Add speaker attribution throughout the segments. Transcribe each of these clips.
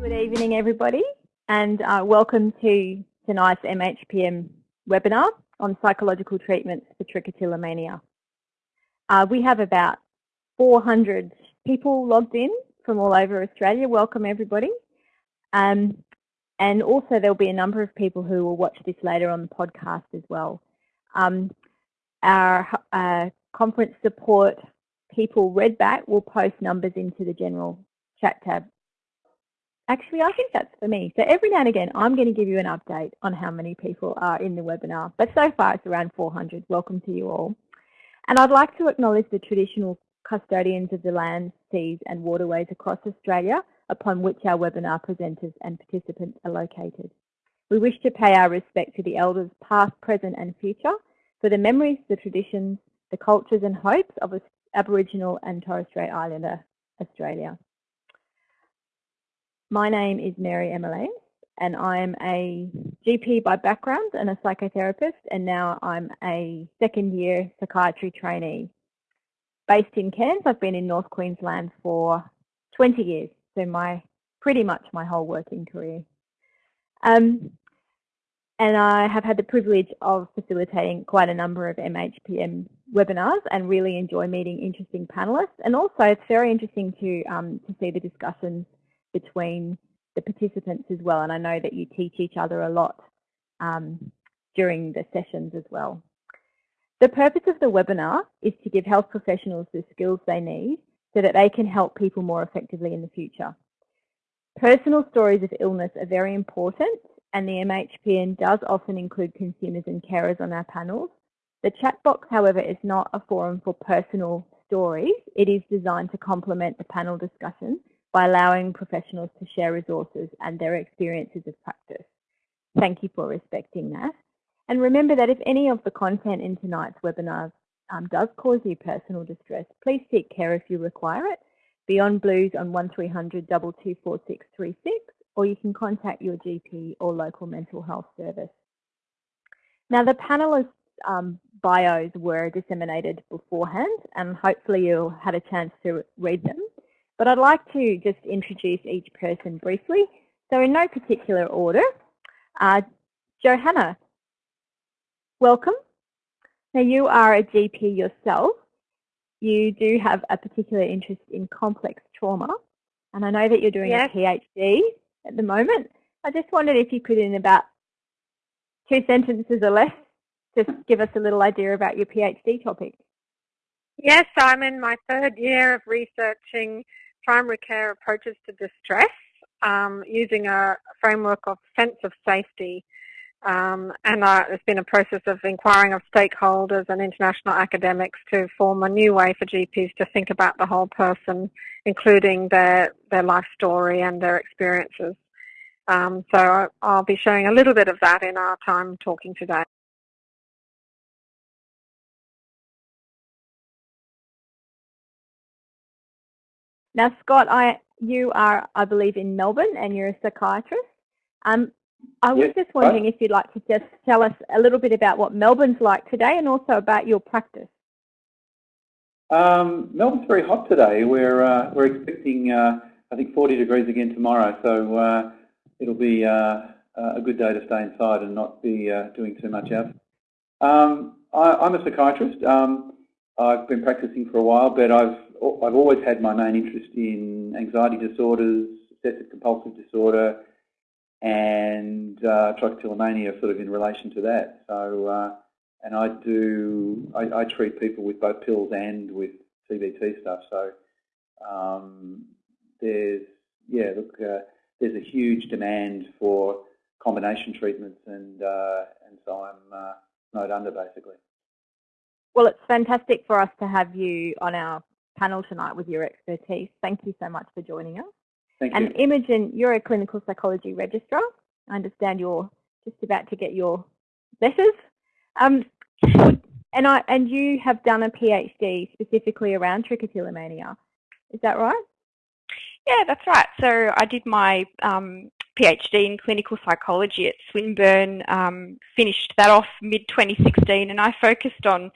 Speaker 1: Good evening, everybody, and uh, welcome to tonight's MHPN webinar on psychological treatments for trichotillomania. Uh, we have about 400 people logged in from all over Australia. Welcome, everybody. Um, and also there'll be a number of people who will watch this later on the podcast as well. Um, our uh, conference support people Redback will post numbers into the general chat tab. Actually, I think that's for me. So every now and again, I'm going to give you an update on how many people are in the webinar. But so far, it's around 400. Welcome to you all. And I'd like to acknowledge the traditional custodians of the lands, seas and waterways across Australia upon which our webinar presenters and participants are located. We wish to pay our respect to the elders past, present and future for the memories, the traditions, the cultures and hopes of Aboriginal and Torres Strait Islander Australia. My name is Mary Emily and I'm a GP by background and a psychotherapist and now I'm a second year psychiatry trainee. Based in Cairns, I've been in North Queensland for 20 years, so my pretty much my whole working career. Um, and I have had the privilege of facilitating quite a number of MHPN webinars and really enjoy meeting interesting panelists. And also it's very interesting to, um, to see the discussions between the participants as well. And I know that you teach each other a lot um, during the sessions as well. The purpose of the webinar is to give health professionals the skills they need so that they can help people more effectively in the future. Personal stories of illness are very important and the MHPN does often include consumers and carers on our panels. The chat box, however, is not a forum for personal stories. It is designed to complement the panel discussion by allowing professionals to share resources and their experiences of practice. Thank you for respecting that. And remember that if any of the content in tonight's webinars um, does cause you personal distress, please seek care if you require it. Beyond Blues on 1300 224636 or you can contact your GP or local mental health service. Now the panelists um, bios were disseminated beforehand and hopefully you had a chance to read them. But I'd like to just introduce each person briefly. So in no particular order, uh, Johanna, welcome. Now you are a GP yourself. You do have a particular interest in complex trauma. And I know that you're doing yes. a PhD at the moment. I just wondered if you could, in about two sentences or less, just give us a little idea about your PhD topic.
Speaker 2: Yes, I'm in my third year of researching primary care approaches to distress um, using a framework of sense of safety. Um, and uh, there's been a process of inquiring of stakeholders and international academics to form a new way for GPs to think about the whole person including their, their life story and their experiences. Um, so I'll be showing a little bit of that in our time talking today.
Speaker 1: Now, Scott, I, you are, I believe, in Melbourne and you're a psychiatrist. Um, I was yes, just wondering if you'd like to just tell us a little bit about what Melbourne's like today and also about your practice.
Speaker 3: Um, Melbourne's very hot today. We're uh, we're expecting uh, I think 40 degrees again tomorrow, so uh, it'll be uh, a good day to stay inside and not be uh, doing too much out. Um, I, am a psychiatrist. Um, I've been practicing for a while, but I've I've always had my main interest in anxiety disorders, obsessive compulsive disorder, and uh, trichotillomania, sort of in relation to that. So and I do I, I, treat people with both pills and with CBT stuff. So um, there's yeah, look, uh, there's a huge demand for combination treatments, and uh, and so I'm uh, snowed under basically.
Speaker 1: Well, it's fantastic for us to have you on our panel tonight with your expertise. Thank you so much for joining us.
Speaker 3: Thank
Speaker 1: and
Speaker 3: you.
Speaker 1: Imogen, you're a clinical psychology registrar. I understand you're just about to get your letters um, and I and you have done a PhD specifically around trichotillomania. Is that right?
Speaker 4: Yeah, that's right. So I did my um, PhD in clinical psychology at Swinburne, um, finished that off mid-2016, and I focused on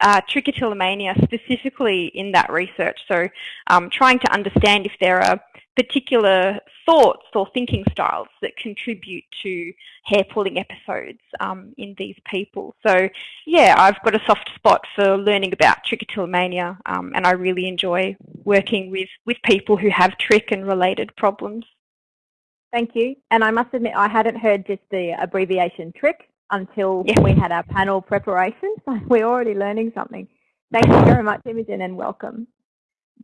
Speaker 4: uh, trichotillomania specifically in that research. So um, trying to understand if there are particular thoughts or thinking styles that contribute to hair pulling episodes um, in these people. So yeah, I've got a soft spot for learning about trichotillomania um, and I really enjoy working with, with people who have trich and related problems.
Speaker 1: Thank you. And I must admit, I hadn't heard just the abbreviation trich until yes. we had our panel preparation. So we're already learning something. Thank you very much, Imogen, and welcome.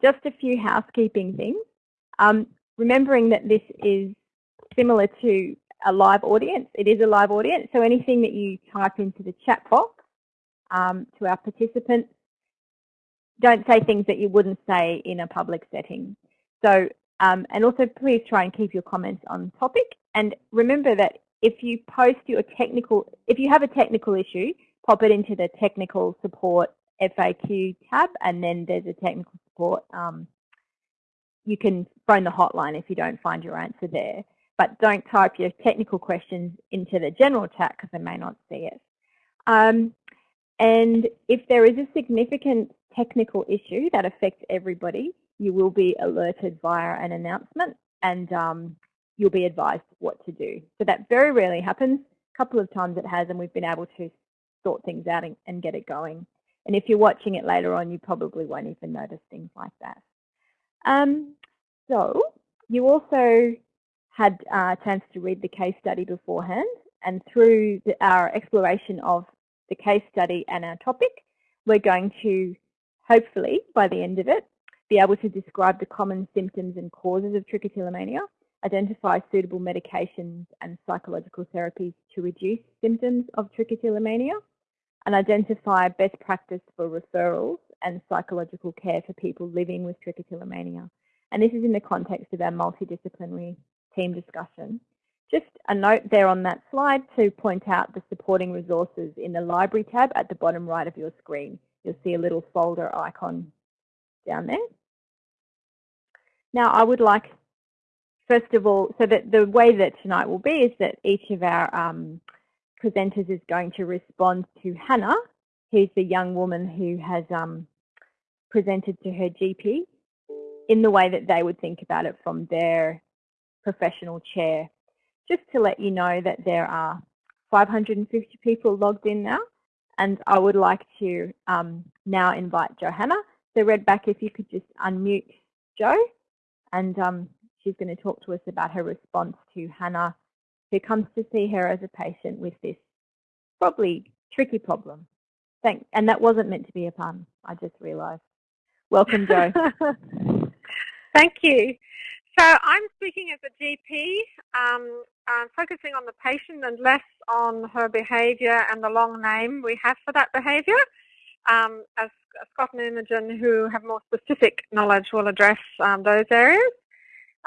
Speaker 1: Just a few housekeeping things. Um, remembering that this is similar to a live audience. It is a live audience, so anything that you type into the chat box um, to our participants, don't say things that you wouldn't say in a public setting. So, um, and also please try and keep your comments on topic. And remember that if you post your technical, if you have a technical issue, pop it into the technical support FAQ tab, and then there's a technical support um, you can phone the hotline if you don't find your answer there. But don't type your technical questions into the general chat because they may not see it. Um, and if there is a significant technical issue that affects everybody, you will be alerted via an announcement and um, you'll be advised what to do. So that very rarely happens. A couple of times it has and we've been able to sort things out and, and get it going. And if you're watching it later on, you probably won't even notice things like that. Um, so you also had a chance to read the case study beforehand and through the, our exploration of the case study and our topic, we're going to hopefully by the end of it be able to describe the common symptoms and causes of trichotillomania, identify suitable medications and psychological therapies to reduce symptoms of trichotillomania, and identify best practice for referrals and psychological care for people living with trichotillomania. And this is in the context of our multidisciplinary team discussion. Just a note there on that slide to point out the supporting resources in the library tab at the bottom right of your screen. You'll see a little folder icon down there. Now I would like, first of all, so that the way that tonight will be is that each of our um, presenters is going to respond to Hannah, who's the young woman who has um, presented to her GP in the way that they would think about it from their professional chair. Just to let you know that there are 550 people logged in now, and I would like to um, now invite Johanna. So Redback, if you could just unmute Jo, and um, she's going to talk to us about her response to Hannah who comes to see her as a patient with this probably tricky problem. Thank, and that wasn't meant to be a pun, I just realised. Welcome, Jo.
Speaker 2: Thank you. So I'm speaking as a GP, um, uh, focusing on the patient and less on her behaviour and the long name we have for that behaviour. Um, as Scott and Imogen, who have more specific knowledge, will address um, those areas.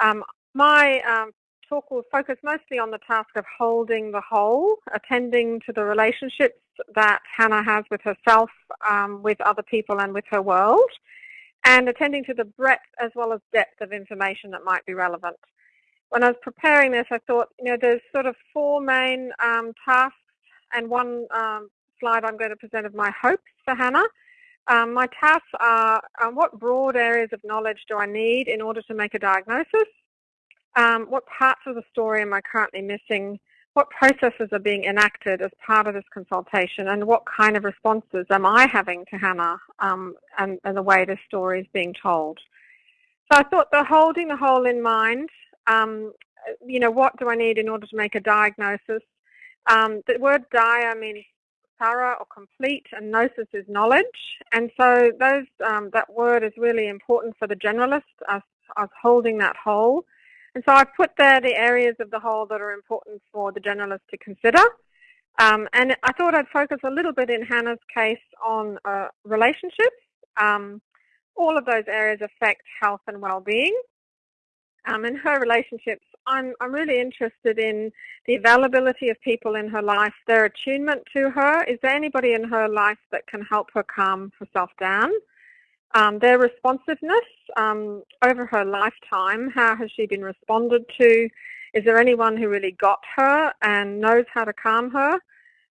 Speaker 2: Um, my um, talk will focus mostly on the task of holding the whole, attending to the relationships that Hannah has with herself, um, with other people and with her world, and attending to the breadth as well as depth of information that might be relevant. When I was preparing this, I thought, you know, there's sort of four main um, tasks and one um, slide I'm going to present of my hopes for Hannah. Um, my tasks are um, what broad areas of knowledge do I need in order to make a diagnosis? Um, what parts of the story am I currently missing? What processes are being enacted as part of this consultation and what kind of responses am I having to Hannah um, and, and, the way this story is being told? So I thought the holding the whole in mind, um, you know, what do I need in order to make a diagnosis? Um, the word dia means thorough or complete and gnosis is knowledge. And so those um, that word is really important for the generalist, us, us holding that whole. And so I've put there the areas of the whole that are important for the generalist to consider. Um, and I thought I'd focus a little bit in Hannah's case on uh, relationships. Um, all of those areas affect health and well-being. Um, in her relationships, I'm, I'm really interested in the availability of people in her life, their attunement to her. Is there anybody in her life that can help her calm herself down? Um, their responsiveness um, over her lifetime, how has she been responded to? Is there anyone who really got her and knows how to calm her?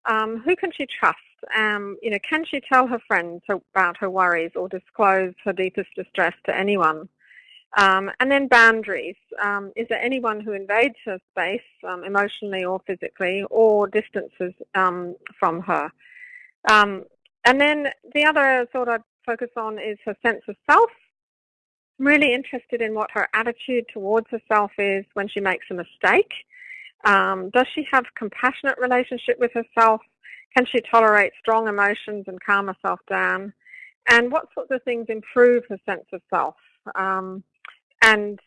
Speaker 2: Um, who can she trust? Um, you know, can she tell her friends about her worries or disclose her deepest distress to anyone? Um, and then boundaries. Um, is there anyone who invades her space um, emotionally or physically or distances um, from her? Um, and then the other thought I'd focus on is her sense of self. I'm really interested in what her attitude towards herself is when she makes a mistake. Um, does she have compassionate relationship with herself? Can she tolerate strong emotions and calm herself down? And what sorts of things improve her sense of self? Um, and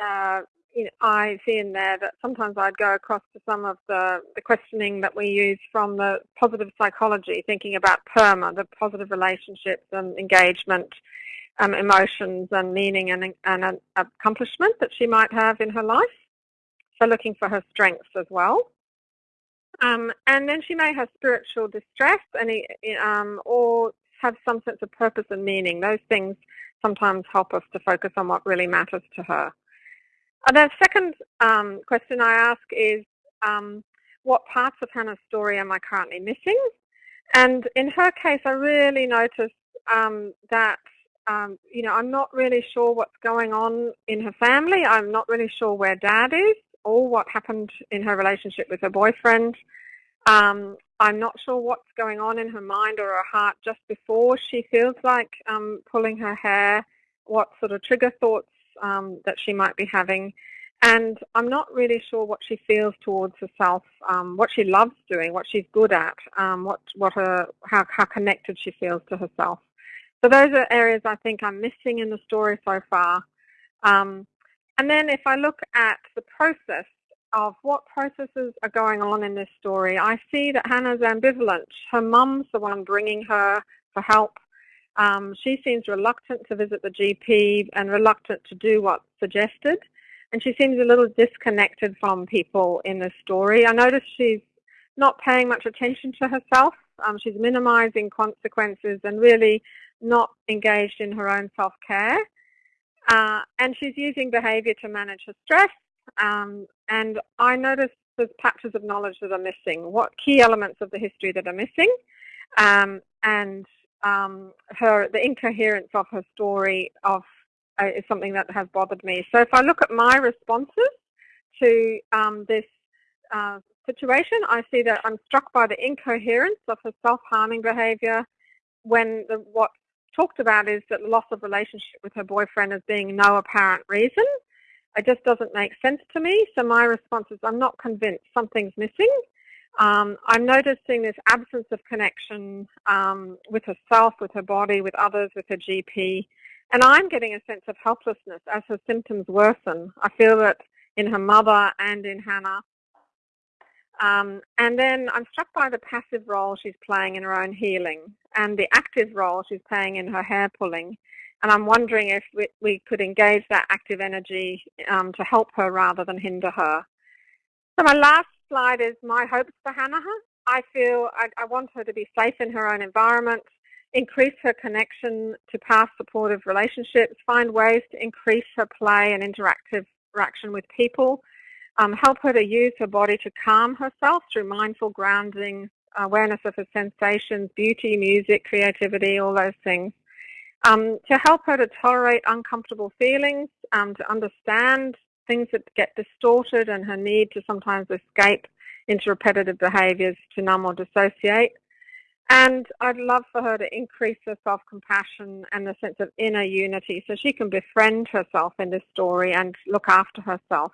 Speaker 2: uh, you know, I see in there that sometimes I'd go across to some of the, the questioning that we use from the positive psychology, thinking about PERMA, the positive relationships and engagement, um, emotions and meaning and, and an accomplishment that she might have in her life. So looking for her strengths as well. Um, and then she may have spiritual distress and, um, or have some sense of purpose and meaning. Those things sometimes help us to focus on what really matters to her. And the second um, question I ask is, um, what parts of Hannah's story am I currently missing? And in her case, I really noticed um, that, um, you know, I'm not really sure what's going on in her family. I'm not really sure where dad is or what happened in her relationship with her boyfriend. Um, I'm not sure what's going on in her mind or her heart just before she feels like um, pulling her hair, what sort of trigger thoughts um, that she might be having. And I'm not really sure what she feels towards herself, um, what she loves doing, what she's good at, um, what, what her, how, how connected she feels to herself. So those are areas I think I'm missing in the story so far. Um, and then if I look at the process of what processes are going on in this story, I see that Hannah's ambivalent. Her mum's the one bringing her for help. Um, she seems reluctant to visit the GP and reluctant to do what's suggested. And she seems a little disconnected from people in this story. I notice she's not paying much attention to herself. Um, she's minimizing consequences and really not engaged in her own self-care. Uh, and she's using behavior to manage her stress um, and I noticed there's patches of knowledge that are missing. What key elements of the history that are missing, um, and um, her the incoherence of her story of uh, is something that has bothered me. So if I look at my responses to um, this uh, situation, I see that I'm struck by the incoherence of her self-harming behaviour when the, what's talked about is that the loss of relationship with her boyfriend as being no apparent reason. It just doesn't make sense to me. So my response is I'm not convinced something's missing. Um, I'm noticing this absence of connection um, with herself, with her body, with others, with her GP. And I'm getting a sense of helplessness as her symptoms worsen. I feel that in her mother and in Hannah. Um, and then I'm struck by the passive role she's playing in her own healing and the active role she's playing in her hair pulling. And I'm wondering if we, we could engage that active energy um, to help her rather than hinder her. So my last slide is my hopes for Hannah. I feel I, I want her to be safe in her own environment, increase her connection to past supportive relationships, find ways to increase her play and interactive interaction with people, um, help her to use her body to calm herself through mindful grounding, awareness of her sensations, beauty, music, creativity, all those things um, to help her to tolerate uncomfortable feelings, um, to understand things that get distorted and her need to sometimes escape into repetitive behaviours to numb or dissociate. And I'd love for her to increase her self-compassion and the sense of inner unity so she can befriend herself in this story and look after herself.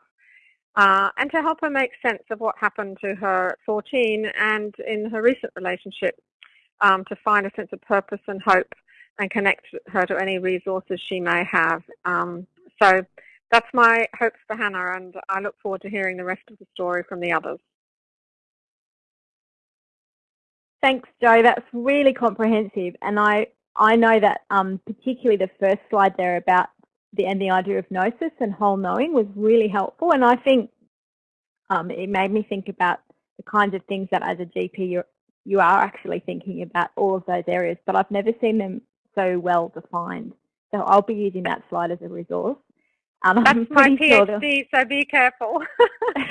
Speaker 2: Uh, and to help her make sense of what happened to her at 14 and in her recent relationship um, to find a sense of purpose and hope and connect her to any resources she may have. Um, so that's my hopes for Hannah, and I look forward to hearing the rest of the story from the others.
Speaker 1: Thanks, Jo. That's really comprehensive, and I I know that um, particularly the first slide there about the and the idea of gnosis and whole knowing was really helpful, and I think um, it made me think about the kinds of things that as a GP you're, you are actually thinking about all of those areas, but I've never seen them so well defined. So I'll be using that slide as a resource.
Speaker 2: Um, that's my PhD, sure so be careful.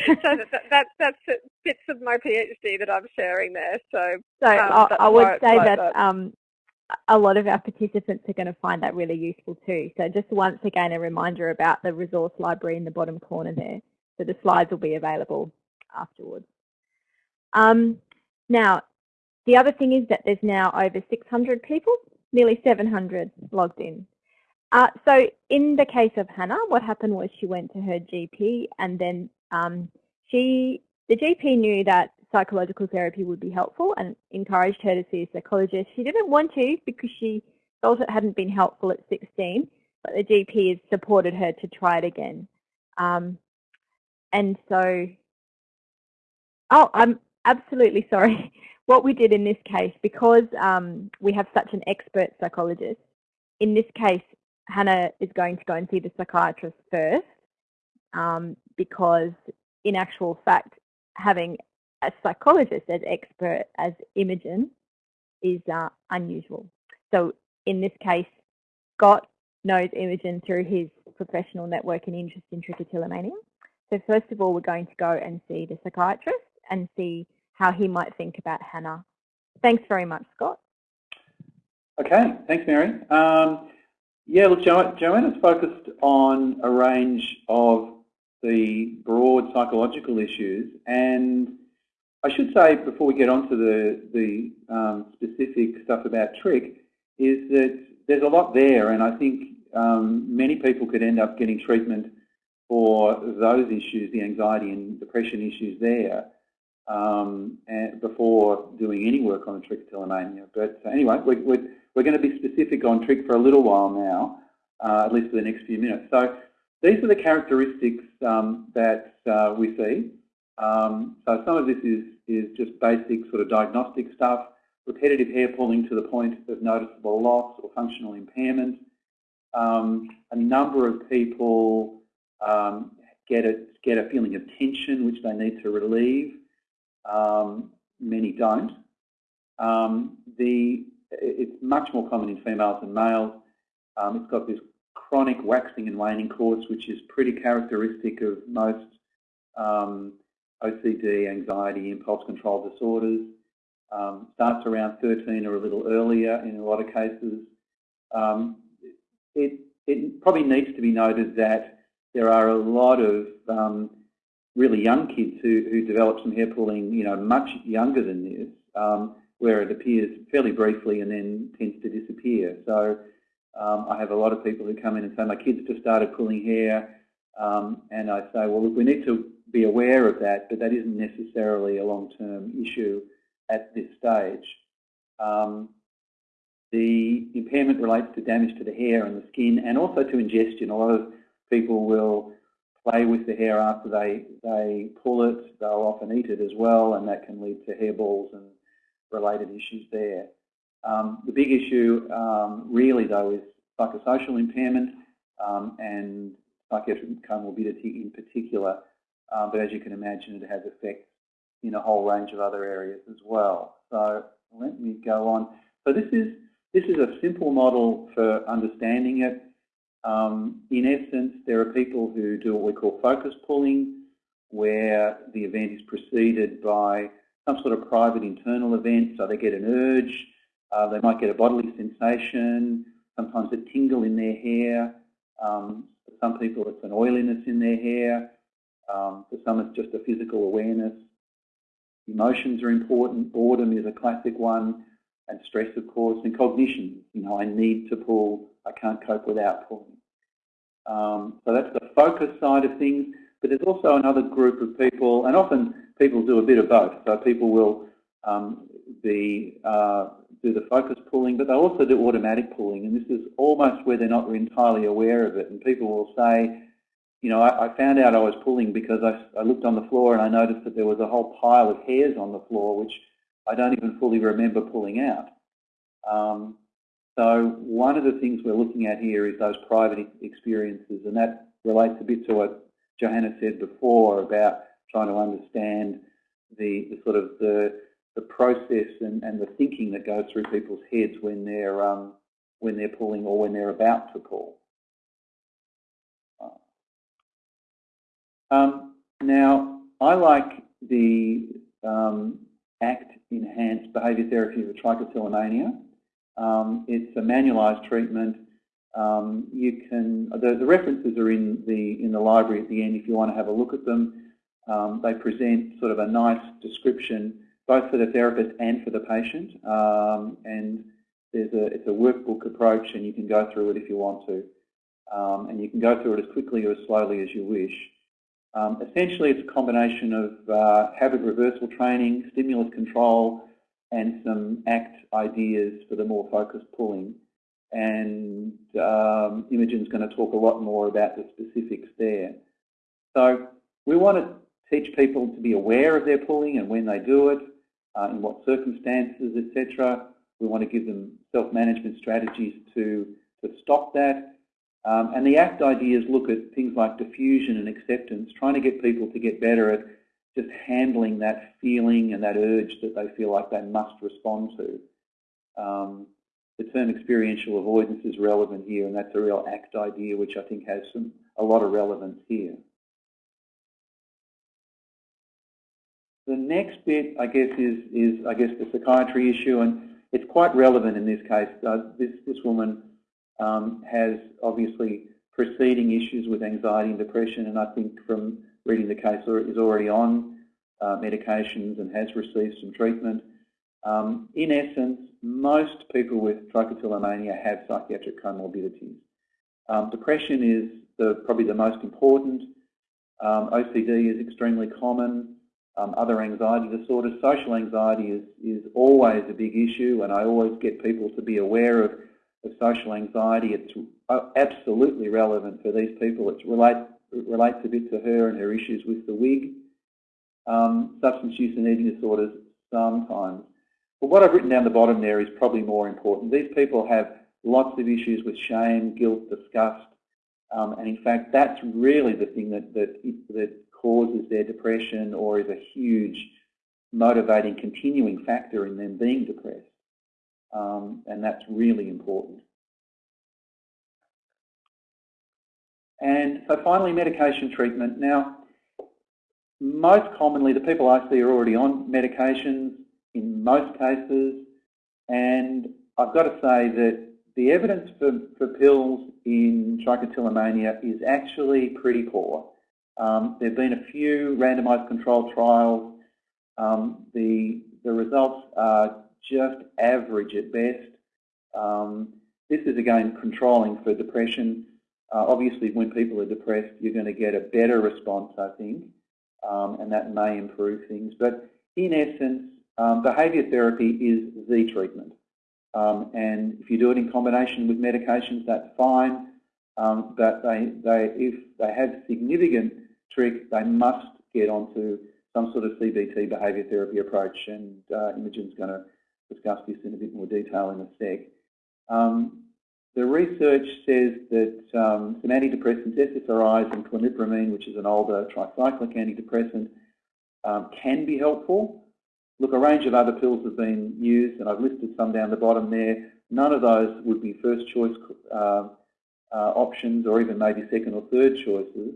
Speaker 2: so that, that, that's bits of my PhD that I'm sharing there. So,
Speaker 1: so um, I, I, would say that um, a lot of our participants are going to find that really useful too. So just once again, a reminder about the resource library in the bottom corner there. So the slides will be available afterwards. Um, now, the other thing is that there's now over 600 people, nearly 700 logged in. Uh, so in the case of Hannah, what happened was she went to her GP and then um, she, the GP knew that psychological therapy would be helpful and encouraged her to see a psychologist. She didn't want to because she felt it hadn't been helpful at 16, but the GP has supported her to try it again. Um, and so, oh, I'm absolutely sorry. What we did in this case, because um, we have such an expert psychologist, in this case, Hannah is going to go and see the psychiatrist first um, because in actual fact, having a psychologist as expert as Imogen is uh, unusual. So in this case, Scott knows Imogen through his professional network and interest in trichotillomania. So first of all, we're going to go and see the psychiatrist and see how he might think about Hannah. Thanks very much, Scott.
Speaker 3: Okay, thanks, Mary. Um, yeah, look, jo Johanna's focused on a range of the broad psychological issues, and I should say before we get on to the, the um, specific stuff about trich, is that there's a lot there, and I think um, many people could end up getting treatment for those issues, the anxiety and depression issues there, um, and before doing any work on trichotillomania. But anyway, we're, we're, we're, going to be specific on trich for a little while now, uh, at least for the next few minutes. So these are the characteristics um, that uh, we see. Um, so some of this is, is just basic sort of diagnostic stuff, repetitive hair pulling to the point of noticeable loss or functional impairment. Um, a number of people um, get, a, get a feeling of tension which they need to relieve. Um, many don't. Um, the, it's much more common in females than males. Um, it's got this chronic waxing and waning course, which is pretty characteristic of most um, OCD, anxiety, impulse control disorders. Um, starts around 13 or a little earlier in a lot of cases. Um, it, it, probably needs to be noted that there are a lot of um, really young kids who, who develop some hair pulling, you know, much younger than this, um, where it appears fairly briefly and then tends to disappear. So um, I have a lot of people who come in and say, my kids just started pulling hair, um, and I say, well, look, we need to be aware of that, but that isn't necessarily a long-term issue at this stage. Um, the impairment relates to damage to the hair and the skin and also to ingestion. A lot of people will play with the hair after they, they pull it. They'll often eat it as well, and that can lead to hairballs and related issues there. Um, the big issue um, really, though, is psychosocial impairment um, and psychiatric comorbidity in particular. Um, but as you can imagine, it has effects in a whole range of other areas as well. So let me go on. So this is this is a simple model for understanding it. Um, in essence, there are people who do what we call focus pulling, where the event is preceded by some sort of private internal event. So they get an urge, uh, they might get a bodily sensation, sometimes a tingle in their hair. Um, for some people, it's an oiliness in their hair. Um, for some, it's just a physical awareness. Emotions are important. Boredom is a classic one. And stress, of course, and cognition. You know, I need to pull. I can't cope without pulling. Um, so that's the focus side of things. But there's also another group of people, and often people do a bit of both. So people will um, be uh, do the focus pulling, but they also do automatic pulling, and this is almost where they're not entirely aware of it. And people will say, you know, I, I found out I was pulling because I, I, looked on the floor and I noticed that there was a whole pile of hairs on the floor, which I don't even fully remember pulling out. Um, so one of the things we're looking at here is those private experiences, and that relates a bit to what Johanna said before about trying to understand the, the sort of the, the process and, and, the thinking that goes through people's heads when they're um, when they're pulling or when they're about to pull. Um, now, I like the um, ACT enhanced behaviour therapy for trichotillomania. Um, it's a manualised treatment. Um, you can the, the, references are in the in the library at the end if you want to have a look at them. Um, they present sort of a nice description both for the therapist and for the patient. Um, and there's a it's a workbook approach, and you can go through it if you want to, um, and you can go through it as quickly or as slowly as you wish. Um, essentially, it's a combination of uh, habit reversal training, stimulus control, and some ACT ideas for the more focused pulling. And um, Imogen's going to talk a lot more about the specifics there. So we want to teach people to be aware of their pulling and when they do it, uh, in what circumstances, etc. We want to give them self-management strategies to, to stop that. Um, and the ACT ideas look at things like defusion and acceptance, trying to get people to get better at just handling that feeling and that urge that they feel like they must respond to. Um, the term experiential avoidance is relevant here, and that's a real ACT idea, which I think has some a lot of relevance here. The next bit, I guess, is, is I guess the psychiatry issue, and it's quite relevant in this case. Uh, this, this woman um, has obviously preceding issues with anxiety and depression, and I think from reading the case is already on uh, medications and has received some treatment. Um, in essence, most people with trichotillomania have psychiatric comorbidities. Um, depression is the, probably the most important. Um, OCD is extremely common um, other anxiety disorders. Social anxiety is, is always a big issue and I always get people to be aware of, of social anxiety. It's uh, absolutely relevant for these people. It, relate, it relates a bit to her and her issues with the wig. Um, substance use and eating disorders sometimes. But what I've written down the bottom there is probably more important. These people have lots of issues with shame, guilt, disgust, um, and in fact that's really the thing that, that, that causes their depression or is a huge motivating continuing factor in them being depressed. Um, and that's really important. And so finally, medication treatment. Now, most commonly, the people I see are already on medications in most cases, and I've got to say that the evidence for, for pills in trichotillomania is actually pretty poor. Um, there have been a few randomised controlled trials. Um, the, the results are just average at best. Um, this is again controlling for depression. Uh, obviously, when people are depressed, you're going to get a better response, I think, um, and that may improve things. But in essence, um, behaviour therapy is the treatment. Um, and if you do it in combination with medications, that's fine. Um, but they, they, if they have significant trich, they must get onto some sort of CBT behaviour therapy approach, and uh, Imogen's going to discuss this in a bit more detail in a sec. Um, the research says that um, some antidepressants, SSRIs and clomipramine, which is an older tricyclic antidepressant, um, can be helpful. Look, a range of other pills have been used, and I've listed some down the bottom there. None of those would be first choice uh, uh, options or even maybe second or third choices.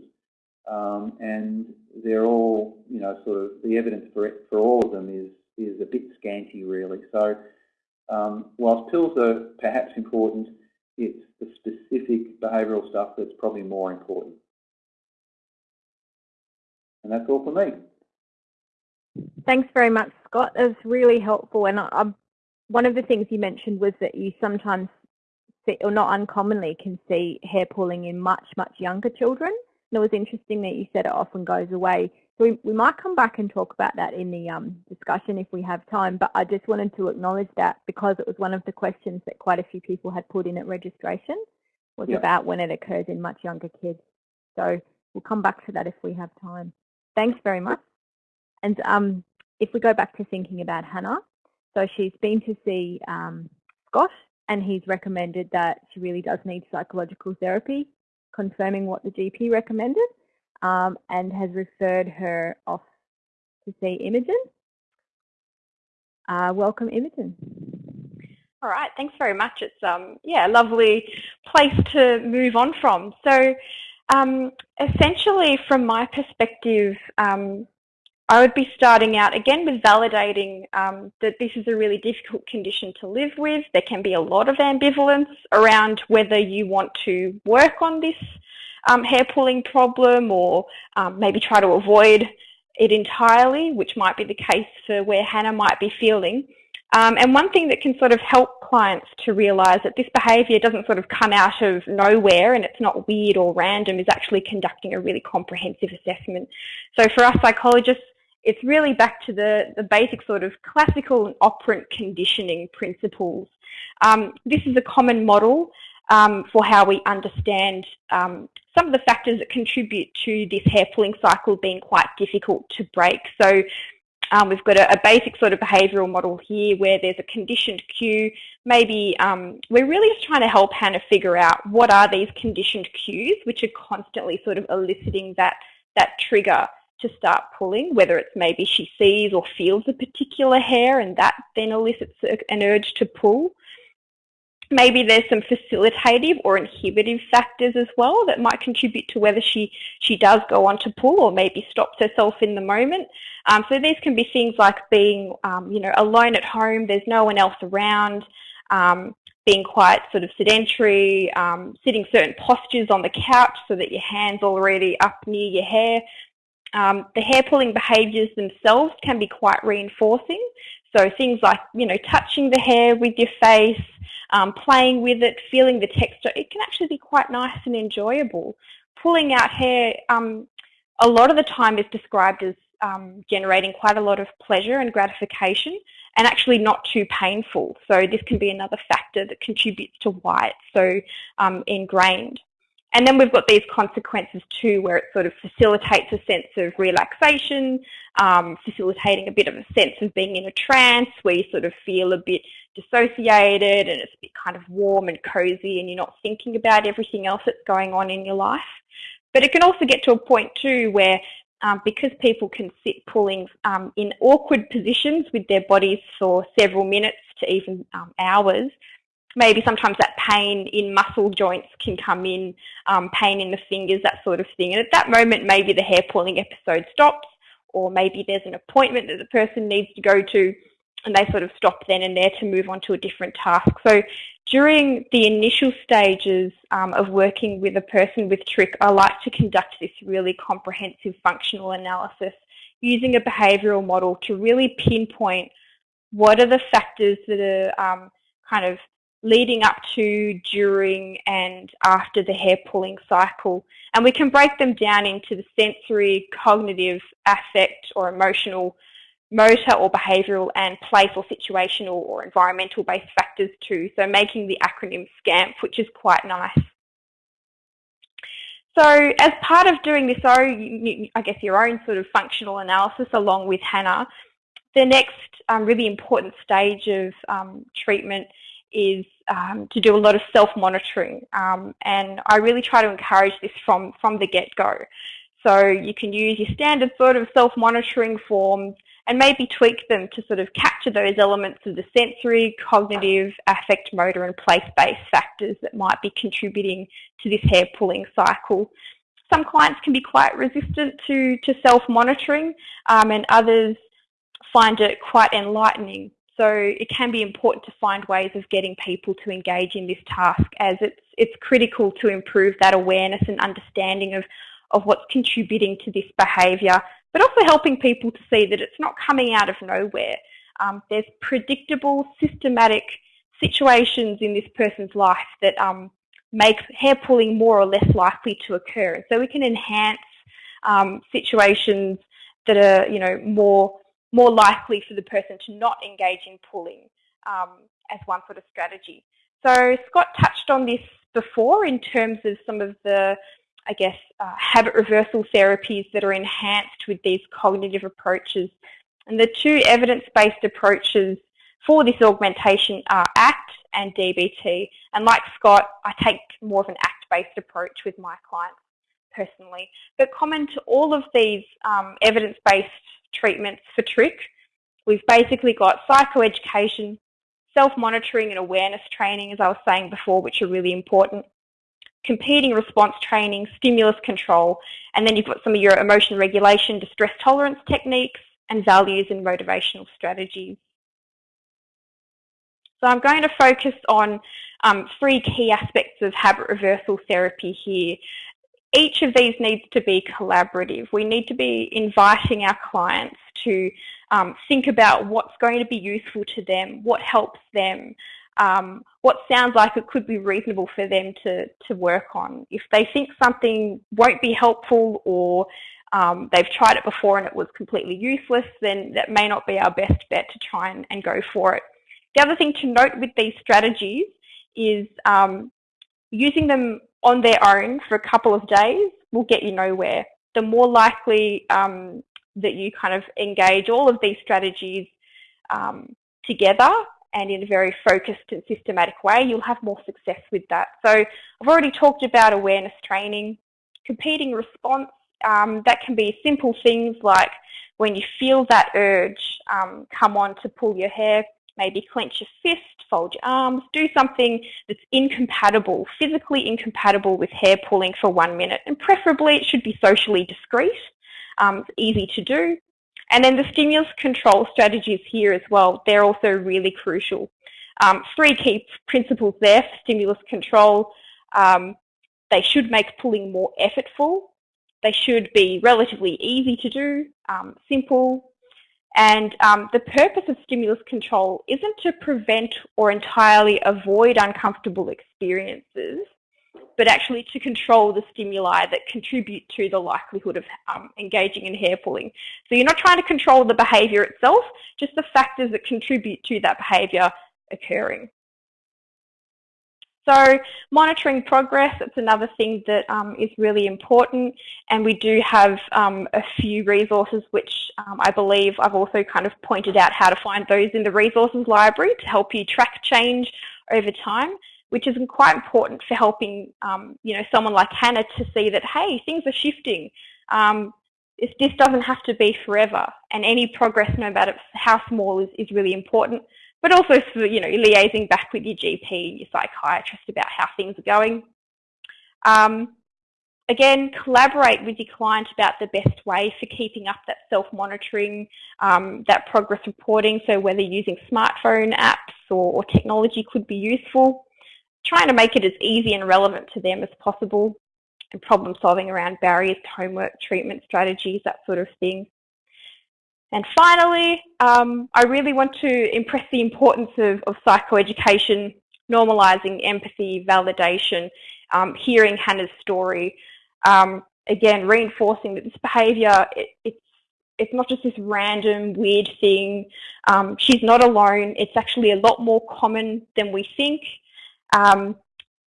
Speaker 3: Um, and they're all, you know, sort of the evidence for for all of them is is a bit scanty, really. So, um, whilst pills are perhaps important, it's the specific behavioural stuff that's probably more important. And that's all for me.
Speaker 1: Thanks very much, Scott. It was really helpful. And I, I, one of the things you mentioned was that you sometimes, see, or not uncommonly, can see hair pulling in much, much younger children. And it was interesting that you said it often goes away. So we, we might come back and talk about that in the um, discussion if we have time, but I just wanted to acknowledge that because it was one of the questions that quite a few people had put in at registration was yep. about when it occurs in much younger kids. So we'll come back to that if we have time. Thanks very much. And um, if we go back to thinking about Hannah, so she's been to see um, Scott and he's recommended that she really does need psychological therapy confirming what the GP recommended um, and has referred her off to see Imogen. Uh, welcome, Imogen.
Speaker 4: All right, thanks very much. It's um, yeah, a lovely place to move on from. So, um, essentially, from my perspective, um, I would be starting out again with validating um, that this is a really difficult condition to live with. There can be a lot of ambivalence around whether you want to work on this um, hair pulling problem or um, maybe try to avoid it entirely, which might be the case for where Hannah might be feeling. Um, and one thing that can sort of help clients to realise that this behaviour doesn't sort of come out of nowhere and it's not weird or random is actually conducting a really comprehensive assessment. So for us psychologists, it's really back to the, the basic sort of classical and operant conditioning principles. Um, this is a common model um, for how we understand um, some of the factors that contribute to this hair pulling cycle being quite difficult to break. So um, we've got a, a, basic sort of behavioural model here where there's a conditioned cue. Maybe um, we're really just trying to help Hannah figure out what are these conditioned cues which are constantly sort of eliciting that, that trigger to start pulling, whether it's maybe she sees or feels a particular hair and that then elicits an urge to pull. Maybe there's some facilitative or inhibitive factors as well that might contribute to whether she, she does go on to pull or maybe stops herself in the moment. Um, so these can be things like being, um, you know, alone at home, there's no one else around, um, being quite sort of sedentary, um, sitting certain postures on the couch so that your hand's already up near your hair. Um, the hair pulling behaviours themselves can be quite reinforcing. So things like, you know, touching the hair with your face, um, playing with it, feeling the texture, it can actually be quite nice and enjoyable. Pulling out hair um, a lot of the time is described as um, generating quite a lot of pleasure and gratification and actually not too painful. So this can be another factor that contributes to why it's so um, ingrained. And then we've got these consequences too, where it sort of facilitates a sense of relaxation, um, facilitating a bit of a sense of being in a trance where you sort of feel a bit dissociated and it's a bit kind of warm and cozy and you're not thinking about everything else that's going on in your life. But it can also get to a point too where um, because people can sit pulling um, in awkward positions with their bodies for several minutes to even um, hours, maybe sometimes that pain in muscle joints can come in, um, pain in the fingers, that sort of thing. And at that moment, maybe the hair pulling episode stops, or maybe there's an appointment that the person needs to go to, and they sort of stop then and there to move on to a different task. So during the initial stages um, of working with a person with trich, I like to conduct this really comprehensive functional analysis using a behavioural model to really pinpoint what are the factors that are um, kind of leading up to, during and after the hair pulling cycle. And we can break them down into the sensory, cognitive, affect or emotional, motor or behavioural and place or situational or environmental based factors too. So making the acronym SCAMP, which is quite nice. So as part of doing this, I guess your own sort of functional analysis along with Hannah, the next um, really important stage of um, treatment is um, to do a lot of self-monitoring. Um, and I really try to encourage this from, from the get-go. So you can use your standard sort of self-monitoring forms and maybe tweak them to sort of capture those elements of the sensory, cognitive, affect, motor and place-based factors that might be contributing to this hair pulling cycle. Some clients can be quite resistant to, to self-monitoring um, and others find it quite enlightening so it can be important to find ways of getting people to engage in this task as it's, it's critical to improve that awareness and understanding of, of what's contributing to this behaviour, but also helping people to see that it's not coming out of nowhere. Um, there's predictable, systematic situations in this person's life that um, make hair pulling more or less likely to occur. And so we can enhance um, situations that are, you know, more more likely for the person to not engage in pulling um, as one sort of strategy. So Scott touched on this before in terms of some of the, I guess, uh, habit reversal therapies that are enhanced with these cognitive approaches. And the two evidence-based approaches for this augmentation are ACT and DBT. And like Scott, I take more of an ACT-based approach with my clients personally. But common to all of these um, evidence-based treatments for trich. We've basically got psychoeducation, self-monitoring and awareness training, as I was saying before, which are really important. competing response training, stimulus control, and then you've got some of your emotion regulation, distress tolerance techniques, and values and motivational strategies. So I'm going to focus on um, three key aspects of habit reversal therapy here. Each of these needs to be collaborative. We need to be inviting our clients to um, think about what's going to be useful to them, what helps them, um, what sounds like it could be reasonable for them to, to work on. If they think something won't be helpful or um, they've tried it before and it was completely useless, then that may not be our best bet to try and, and go for it. The other thing to note with these strategies is um, using them on their own for a couple of days will get you nowhere. The more likely um, that you kind of engage all of these strategies um, together and in a very focused and systematic way, you'll have more success with that. So I've already talked about awareness training, competing response. Um, that can be simple things like when you feel that urge um, come on to pull your hair, maybe clench your fist, fold your arms, do something that's incompatible, physically incompatible with hair pulling for one minute. And preferably it should be socially discreet. Um, easy to do. And then the stimulus control strategies here as well, they're also really crucial. Um, three key principles there for stimulus control. Um, they should make pulling more effortful. They should be relatively easy to do, um, simple. And um, the purpose of stimulus control isn't to prevent or entirely avoid uncomfortable experiences but actually to control the stimuli that contribute to the likelihood of um, engaging in hair pulling. So you're not trying to control the behaviour itself, just the factors that contribute to that behaviour occurring. So monitoring progress, it's another thing that um, is really important and we do have um, a few resources which um, I believe I've also kind of pointed out how to find those in the resources library to help you track change over time which is quite important for helping um, you know someone like Hannah to see that hey things are shifting. Um, this, this doesn't have to be forever, and any progress, no matter how small, is, is really important. But also for you know liaising back with your GP your psychiatrist about how things are going. Um, again, collaborate with your client about the best way for keeping up that self-monitoring, um, that progress reporting. So whether using smartphone apps or, or, technology could be useful trying to make it as easy and relevant to them as possible and problem solving around barriers to homework, treatment strategies, that sort of thing. And finally, um, I really want to impress the importance of, of psychoeducation, normalising empathy, validation, um, hearing Hannah's story, um, again, reinforcing that this behaviour, it, it's it's not just this random weird thing. Um, she's not alone. It's actually a lot more common than we think. Um,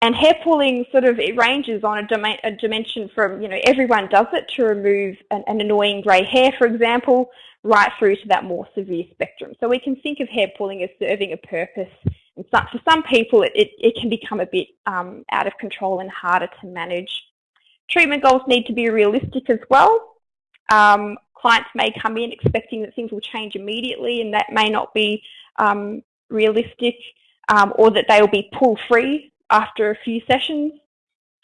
Speaker 4: and hair pulling sort of it ranges on a, a, dimension from, you know, everyone does it to remove an, an annoying grey hair, for example, right through to that more severe spectrum. So we can think of hair pulling as serving a purpose. And so, for some people, it, it, it can become a bit um, out of control and harder to manage. Treatment goals need to be realistic as well. Um, clients may come in expecting that things will change immediately, and that may not be um, realistic um, or that they will be pull-free after a few sessions.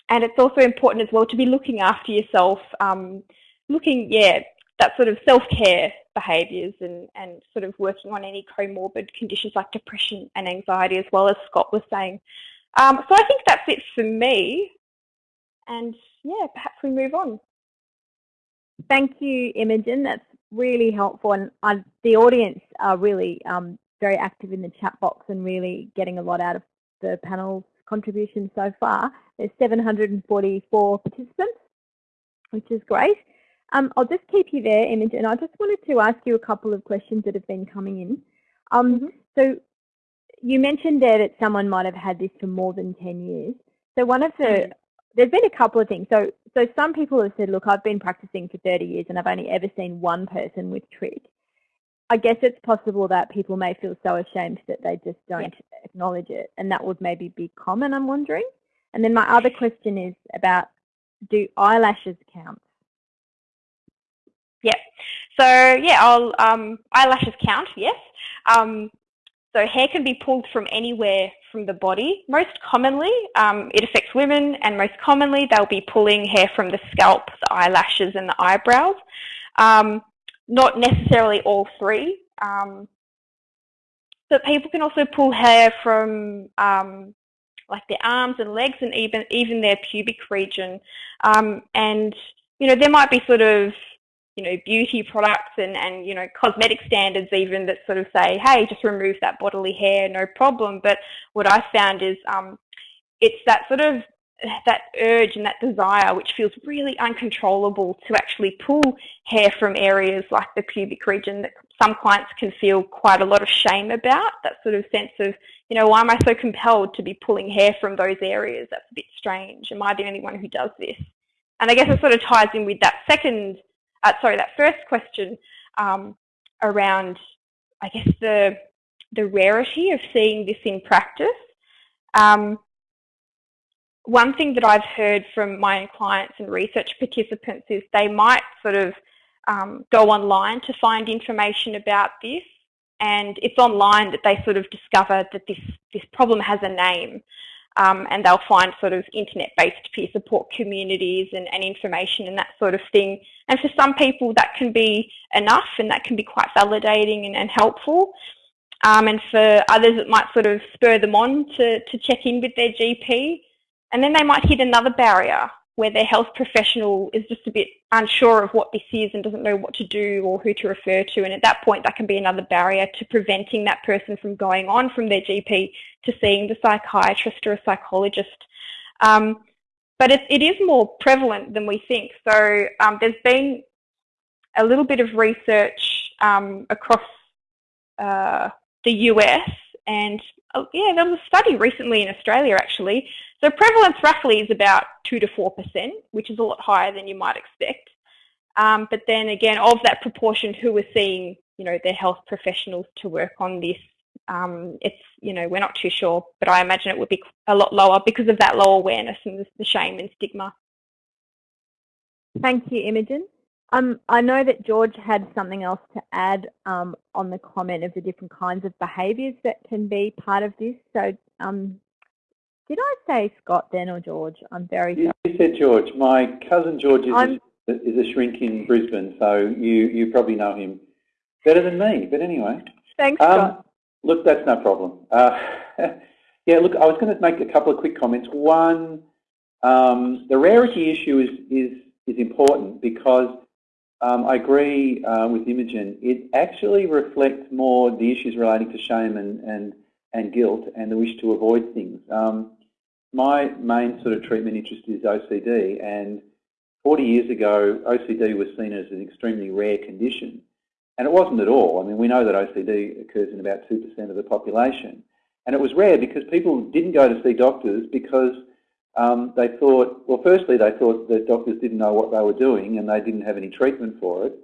Speaker 4: And it's also important as well to be looking after yourself, um, looking, yeah, that sort of self-care behaviours and, and sort of working on any comorbid conditions like depression and anxiety as well as Scott was saying. Um, so I think that's it for me. And yeah, perhaps we move on.
Speaker 1: Thank you, Imogen. That's really helpful. And uh, the audience are really um, very active in the chat box and really getting a lot out of the panel's contribution so far. There's 744 participants, which is great. Um, I'll just keep you there, Imogen. And I just wanted to ask you a couple of questions that have been coming in. Um, mm -hmm. So you mentioned there that someone might have had this for more than 10 years. So one of the, mm -hmm. there's been a couple of things. So, so some people have said, look, I've been practicing for 30 years and I've only ever seen one person with trich. I guess it's possible that people may feel so ashamed that they just don't yeah. acknowledge it, and that would maybe be common, I'm wondering. And then my other question is about, do eyelashes count?
Speaker 4: Yeah, so yeah, I'll, um, eyelashes count, yes. Um, So hair can be pulled from anywhere from the body. Most commonly, um, it affects women, and most commonly they'll be pulling hair from the scalp, the eyelashes, and the eyebrows. Um, not necessarily all three. Um, but people can also pull hair from um, like their arms and legs and even even their pubic region. Um, and you know there might be sort of you know beauty products and and you know cosmetic standards even that sort of say hey just remove that bodily hair no problem. But what I found is um, it's that sort of that urge and that desire which feels really uncontrollable to actually pull hair from areas like the pubic region that some clients can feel quite a lot of shame about that sort of sense of you know why am I so compelled to be pulling hair from those areas? That's a bit strange. Am I the only one who does this? And I guess it sort of ties in with that second uh, sorry that first question um, around I guess the the rarity of seeing this in practice. Um, one thing that I've heard from my own clients and research participants is they might sort of um, go online to find information about this and it's online that they sort of discover that this, this problem has a name um, and they'll find sort of internet-based peer support communities and, and, information and that sort of thing. And for some people that can be enough and that can be quite validating and, and helpful. Um, and for others it might sort of spur them on to, to check in with their GP. And then they might hit another barrier where their health professional is just a bit unsure of what this is and doesn't know what to do or who to refer to. And at that point, that can be another barrier to preventing that person from going on from their GP to seeing the psychiatrist or a psychologist. Um, but it, it is more prevalent than we think. So um, there's been a little bit of research um, across uh, the US and uh, yeah, there was a study recently in Australia actually so prevalence roughly is about 2 to 4%, which is a lot higher than you might expect. Um, but then again, of that proportion who are seeing, you know, their health professionals to work on this, um, it's, you know, we're not too sure, but I imagine it would be a lot lower because of that low awareness and the shame and stigma.
Speaker 1: Thank you, Imogen. Um, I know that George had something else to add um, on the comment of the different kinds of behaviours that can be part of this. So um, did I say Scott then or George? I'm very
Speaker 3: you, you said George. My cousin George is a, is a shrink in Brisbane, so you, you probably know him better than me. But anyway.
Speaker 1: Thanks, um, Scott.
Speaker 3: Look, that's no problem. Uh, yeah, look, I was going to make a couple of quick comments. One, um, the rarity issue is, is, is important because um, I agree uh, with Imogen. It actually reflects more the issues relating to shame and, and, and guilt and the wish to avoid things. Um, my main sort of treatment interest is OCD and 40 years ago OCD was seen as an extremely rare condition and it wasn't at all. I mean we know that OCD occurs in about 2% of the population and it was rare because people didn't go to see doctors because um, they thought, well firstly they thought that doctors didn't know what they were doing and they didn't have any treatment for it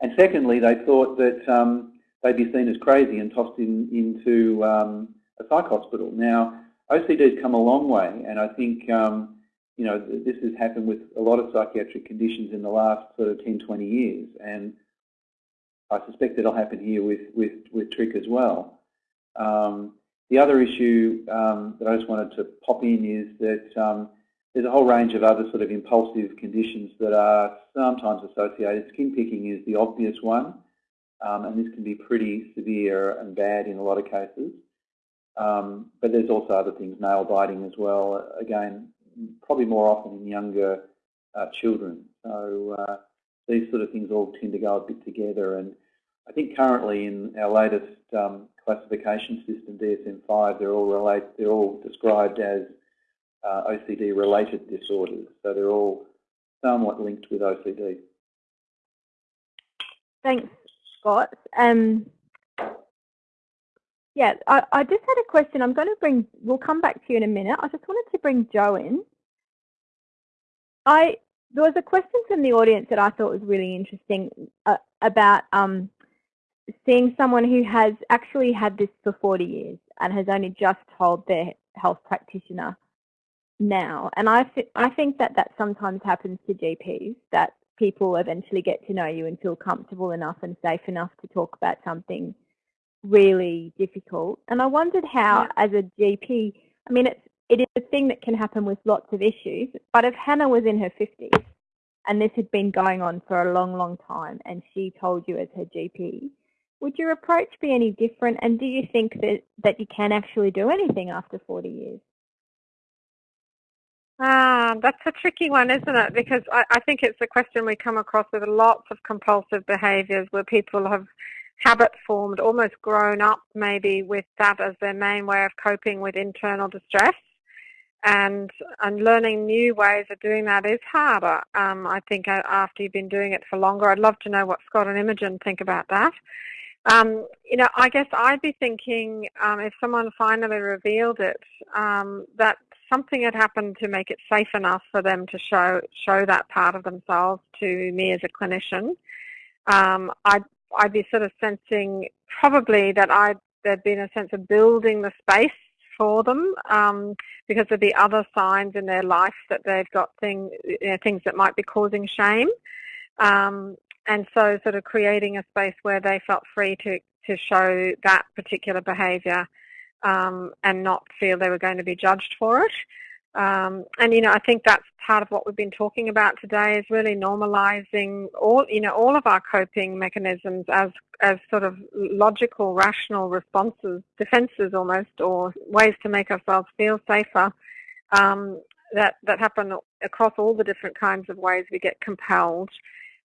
Speaker 3: and secondly they thought that um, they'd be seen as crazy and tossed in, into um, a psych hospital. Now OCD has come a long way, and I think um, you know this has happened with a lot of psychiatric conditions in the last sort of 10, 20 years, and I suspect it'll happen here with with with trich as well. Um, the other issue um, that I just wanted to pop in is that um, there's a whole range of other sort of impulsive conditions that are sometimes associated. Skin picking is the obvious one, um, and this can be pretty severe and bad in a lot of cases. Um, but there's also other things, nail biting as well. Again, probably more often in younger uh, children. So uh, these sort of things all tend to go a bit together. And I think currently in our latest um, classification system, DSM-5, they're all relate, they're all described as uh, OCD-related disorders. So they're all somewhat linked with OCD.
Speaker 1: Thanks, Scott. Um, yeah, I, I just had a question. I'm going to bring, we'll come back to you in a minute. I just wanted to bring Jo in. I There was a question from the audience that I thought was really interesting uh, about um, seeing someone who has actually had this for 40 years and has only just told their health practitioner now. And I, th I think that that sometimes happens to GPs, that people eventually get to know you and feel comfortable enough and safe enough to talk about something really difficult. And I wondered how, yeah. as a GP, I mean, it's, it is a thing that can happen with lots of issues, but if Hannah was in her 50s and this had been going on for a long, long time and she told you as her GP, would your approach be any different? And do you think that, that you can actually do anything after 40 years?
Speaker 2: Ah, that's a tricky one, isn't it? Because I, I think it's a question we come across with lots of compulsive behaviours where people have habit formed, almost grown up maybe with that as their main way of coping with internal distress. And, and learning new ways of doing that is harder. Um, I think uh, after you've been doing it for longer, I'd love to know what Scott and Imogen think about that. Um, you know, I guess I'd be thinking um, if someone finally revealed it, um, that something had happened to make it safe enough for them to show show that part of themselves to me as a clinician. Um, I'd I'd be sort of sensing probably that I'd there'd been a sense of building the space for them um, because of the other signs in their life that they've got thing, you know, things that might be causing shame. Um, and so sort of creating a space where they felt free to, to show that particular behaviour um, and not feel they were going to be judged for it. Um, and you know, I think that's part of what we've been talking about today is really normalising all you know all of our coping mechanisms as as sort of logical, rational responses, defences almost, or ways to make ourselves feel safer. Um, that that happen across all the different kinds of ways we get compelled.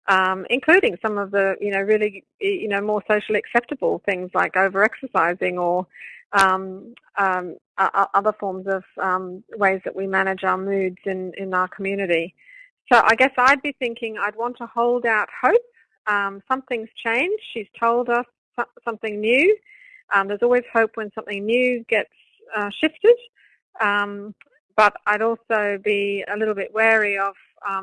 Speaker 2: Um, including some of the, you know, really, you know, more socially acceptable things like over-exercising or um, um, other forms of um, ways that we manage our moods in, in our community. So I guess I'd be thinking I'd want to hold out hope. Um, something's changed. She's told us something new. Um, there's always hope when something new gets uh, shifted. Um, but I'd also be a little bit wary of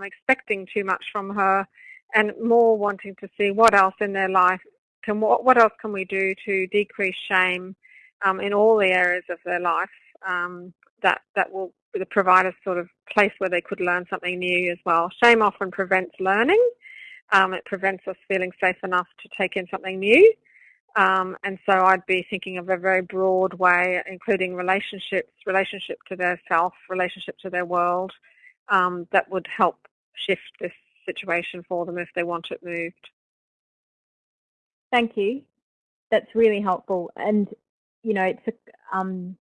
Speaker 2: expecting too much from her and more wanting to see what else in their life can what, what else can we do to decrease shame um, in all the areas of their life um, that, that will provide a sort of place where they could learn something new as well. Shame often prevents learning. Um, it prevents us feeling safe enough to take in something new. Um, and so I'd be thinking of a very broad way, including relationships, relationship to their self, relationship to their world, um, that would help shift this situation for them if they want it moved.
Speaker 1: Thank you. That's really helpful. And you know, it's a, um,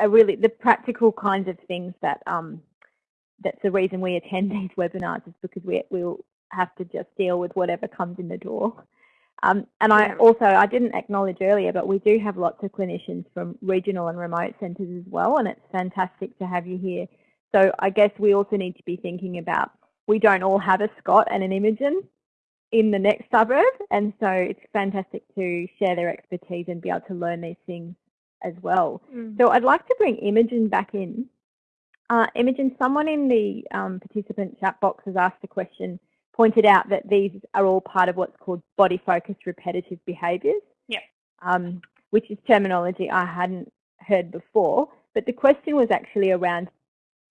Speaker 1: a really the practical kinds of things that um, that's the reason we attend these webinars is because we we'll have to just deal with whatever comes in the door. Um, and I also, I didn't acknowledge earlier, but we do have lots of clinicians from regional and remote centres as well, and it's fantastic to have you here. So I guess we also need to be thinking about, we don't all have a Scott and an Imogen, in the next suburb. And so it's fantastic to share their expertise and be able to learn these things as well. Mm. So I'd like to bring Imogen back in. Uh, Imogen, someone in the um, participant chat box has asked a question, pointed out that these are all part of what's called body focused repetitive behaviours.
Speaker 4: Yeah.
Speaker 1: Um, which is terminology I hadn't heard before. But the question was actually around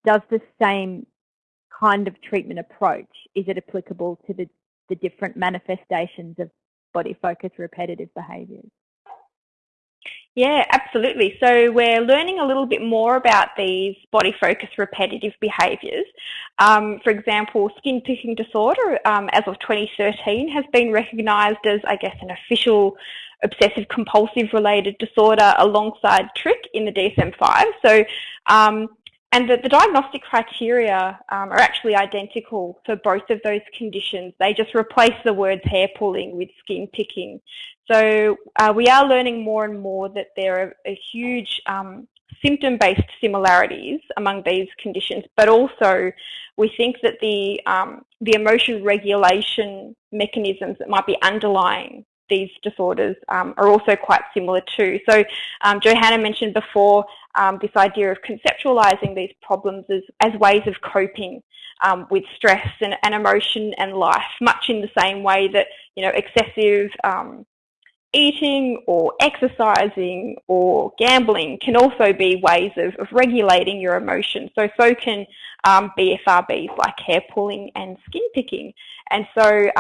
Speaker 1: does the same kind of treatment approach, is it applicable to the the different manifestations of body focused repetitive behaviours.
Speaker 4: Yeah, absolutely. So we're learning a little bit more about these body focused repetitive behaviours. Um, for example, skin picking disorder, um, as of 2013, has been recognised as, I guess, an official obsessive compulsive related disorder alongside trich in the DSM-5. So um, and the, the diagnostic criteria um, are actually identical for both of those conditions. They just replace the words hair pulling with skin picking. So uh, we are learning more and more that there are a huge um, symptom-based similarities among these conditions, but also we think that the, um, the emotion regulation mechanisms that might be underlying these disorders um, are also quite similar too. So um, Johanna mentioned before um, this idea of conceptualizing these problems as, as ways of coping um, with stress and, and, emotion and life, much in the same way that you know excessive um, eating or exercising or gambling can also be ways of, of regulating your emotions. So so can um, BFRBs like hair pulling and skin picking. And so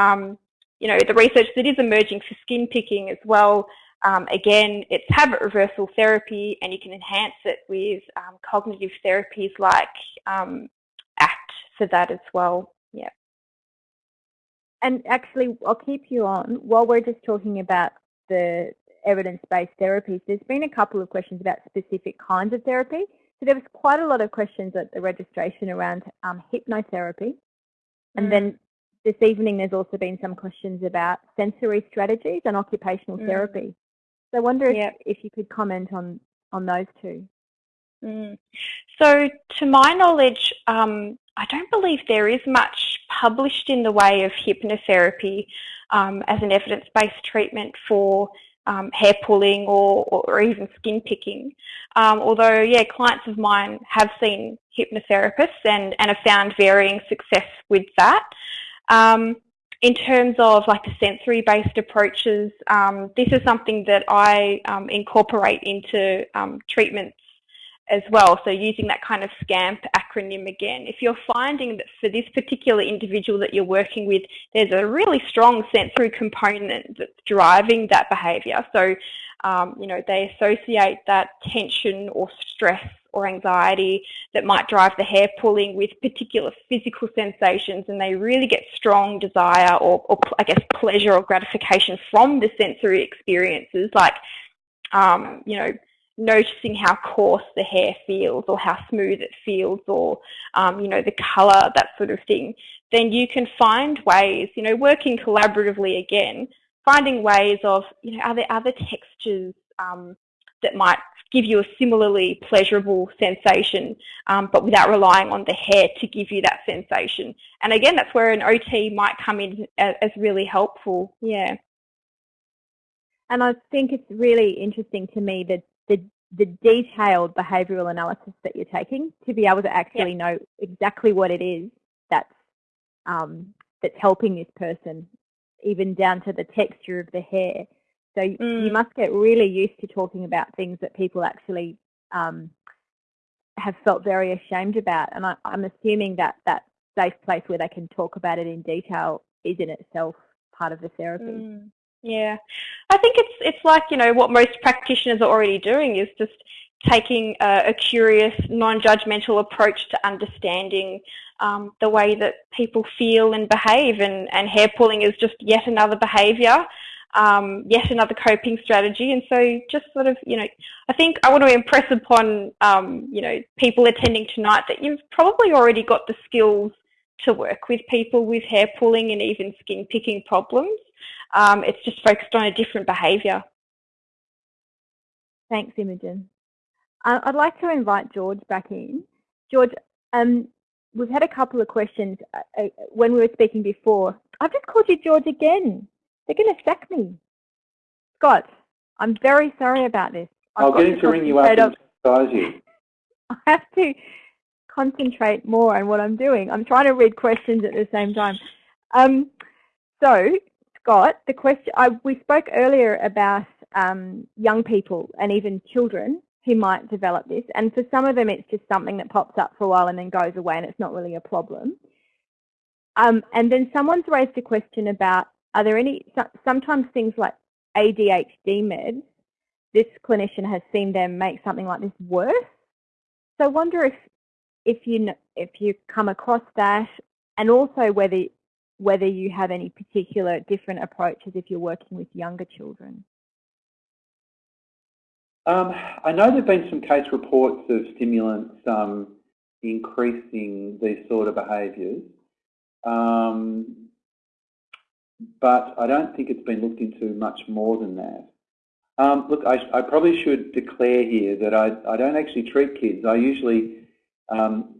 Speaker 4: you know, the research that is emerging for skin picking as well Um, again, it's habit reversal therapy and you can enhance it with um, cognitive therapies like um, ACT for that as well. Yeah.
Speaker 1: And actually, I'll keep you on while we're just talking about the evidence-based therapies. There's been a couple of questions about specific kinds of therapy. So there was quite a lot of questions at the registration around um, hypnotherapy. And mm. then this evening there's also been some questions about sensory strategies and occupational mm. therapy. So I wonder if, if you could comment on, on those two.
Speaker 4: Mm. So to my knowledge, um, I don't believe there is much published in the way of hypnotherapy um, as an evidence-based treatment for um, hair pulling or, or, even skin picking. Um, although, yeah, clients of mine have seen hypnotherapists and, and have found varying success with that. Um, in terms of like the sensory-based approaches, um, this is something that I um, incorporate into um, treatments as well. So using that kind of SCAMP acronym again, if you're finding that for this particular individual that you're working with, there's a really strong sensory component that's driving that behaviour. So, um, you know, they associate that tension or stress or anxiety that might drive the hair pulling with particular physical sensations and they really get strong desire or, or I guess pleasure or gratification from the sensory experiences like um, you know noticing how coarse the hair feels or how smooth it feels or, um, you know, the colour, that sort of thing, then you can find ways, you know, working collaboratively again, finding ways of, you know, are there other textures um, that might give you a similarly pleasurable sensation, um, but without relying on the hair to give you that sensation. And again, that's where an OT might come in as, as really helpful. Yeah.
Speaker 1: And I think it's really interesting to me that the, the detailed behavioural analysis that you're taking to be able to actually know exactly what it is that's um, that's helping this person, even down to the texture of the hair. So mm. you must get really used to talking about things that people actually um, have felt very ashamed about. And I, am assuming that that safe place where they can talk about it in detail is in itself part of the therapy.
Speaker 4: Mm. Yeah, I think it's it's like you know what most practitioners are already doing is just taking a, a curious, non-judgmental approach to understanding um, the way that people feel and behave, and and hair pulling is just yet another behaviour. Um, yet another coping strategy. And so just sort of, you know, I think I want to impress upon, um, you know, people attending tonight that you've probably already got the skills to work with people with hair pulling and even skin picking problems. Um, it's just focused on a different behaviour.
Speaker 1: Thanks, Imogen. I'd like to invite George back in. George, um, we've had a couple of questions uh, uh, when we were speaking before. I've just called you George again. They're going to sack me. Scott, I'm very sorry about this.
Speaker 3: I've I'll get him to ring you up and surprise you.
Speaker 1: I have to concentrate more on what I'm doing. I'm trying to read questions at the same time. Um, so Scott, the question I, we spoke earlier about um, young people and even children who might develop this, and for some of them, it's just something that pops up for a while and then goes away, and it's not really a problem. Um, and then someone's raised a question about are there any sometimes things like ADHD meds. This clinician has seen them make something like this worse. So I wonder if if you if you come across that, and also whether whether you have any particular different approaches if you're working with younger children.
Speaker 3: Um, I know there have been some case reports of stimulants um, increasing these sort of behaviours, um, but I don't think it's been looked into much more than that. Um, look, I, I, probably should declare here that I, I don't actually treat kids. I usually um,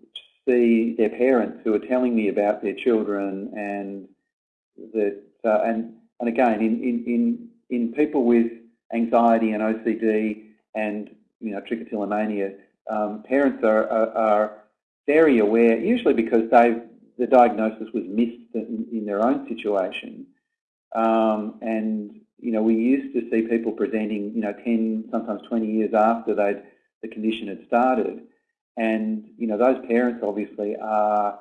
Speaker 3: see their parents who are telling me about their children and that uh, and and again in, in in in people with anxiety and OCD and you know trichotillomania, um, parents are, are, are very aware, usually because they the diagnosis was missed in, in their own situation, um, and you know we used to see people presenting you know 10 sometimes 20 years after they'd, the condition had started. And, you know, those parents obviously are,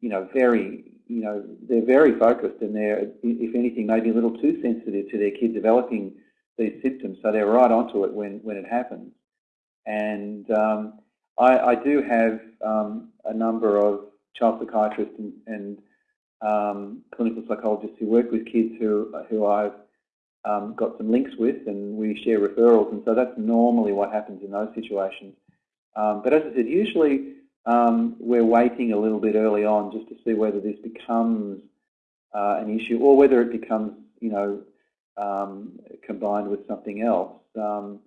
Speaker 3: you know, very, you know, they're very focused and they're, if anything, maybe a little too sensitive to their kid developing these symptoms, so they're right onto it when, when it happens. And um, I, I, do have um, a number of child psychiatrists and, and um, clinical psychologists who work with kids who, who I've um, got some links with and we share referrals and so that's normally what happens in those situations. Um, but as I said, usually um, we're waiting a little bit early on just to see whether this becomes uh, an issue or whether it becomes, you know, um, combined with something else. Um,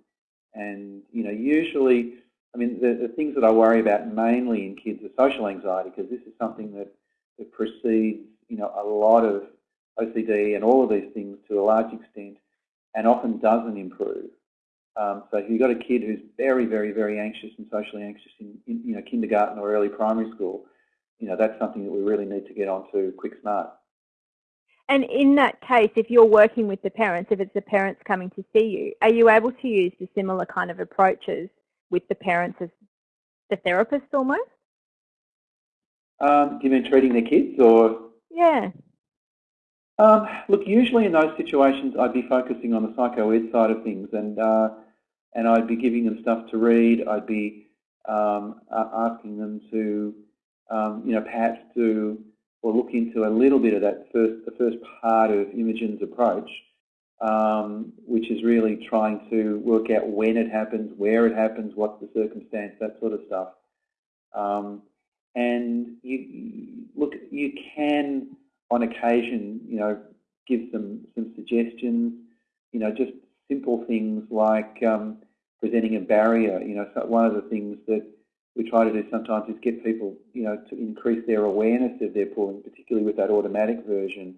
Speaker 3: and, you know, usually, I mean, the, the, things that I worry about mainly in kids are social anxiety because this is something that, that precedes, you know, a lot of OCD and all of these things to a large extent and often doesn't improve. Um, so if you've got a kid who's very, very, very anxious and socially anxious in, in, you know, kindergarten or early primary school, you know, that's something that we really need to get onto quick smart.
Speaker 1: And in that case, if you're working with the parents, if it's the parents coming to see you, are you able to use the similar kind of approaches with the parents as the therapist almost?
Speaker 3: Um, you mean treating their kids or?
Speaker 1: Yeah.
Speaker 3: Um, look, usually in those situations, I'd be focusing on the psycho-ed side of things, and uh, and I'd be giving them stuff to read. I'd be um, asking them to, um, you know, perhaps do or look into a little bit of that first, the first part of Imogen's approach, um, which is really trying to work out when it happens, where it happens, what's the circumstance, that sort of stuff. Um, and you, look, you can, on occasion, you know, give some some suggestions. You know, just simple things like um, presenting a barrier. You know, so one of the things that we try to do sometimes is get people, you know, to increase their awareness of their pulling, particularly with that automatic version.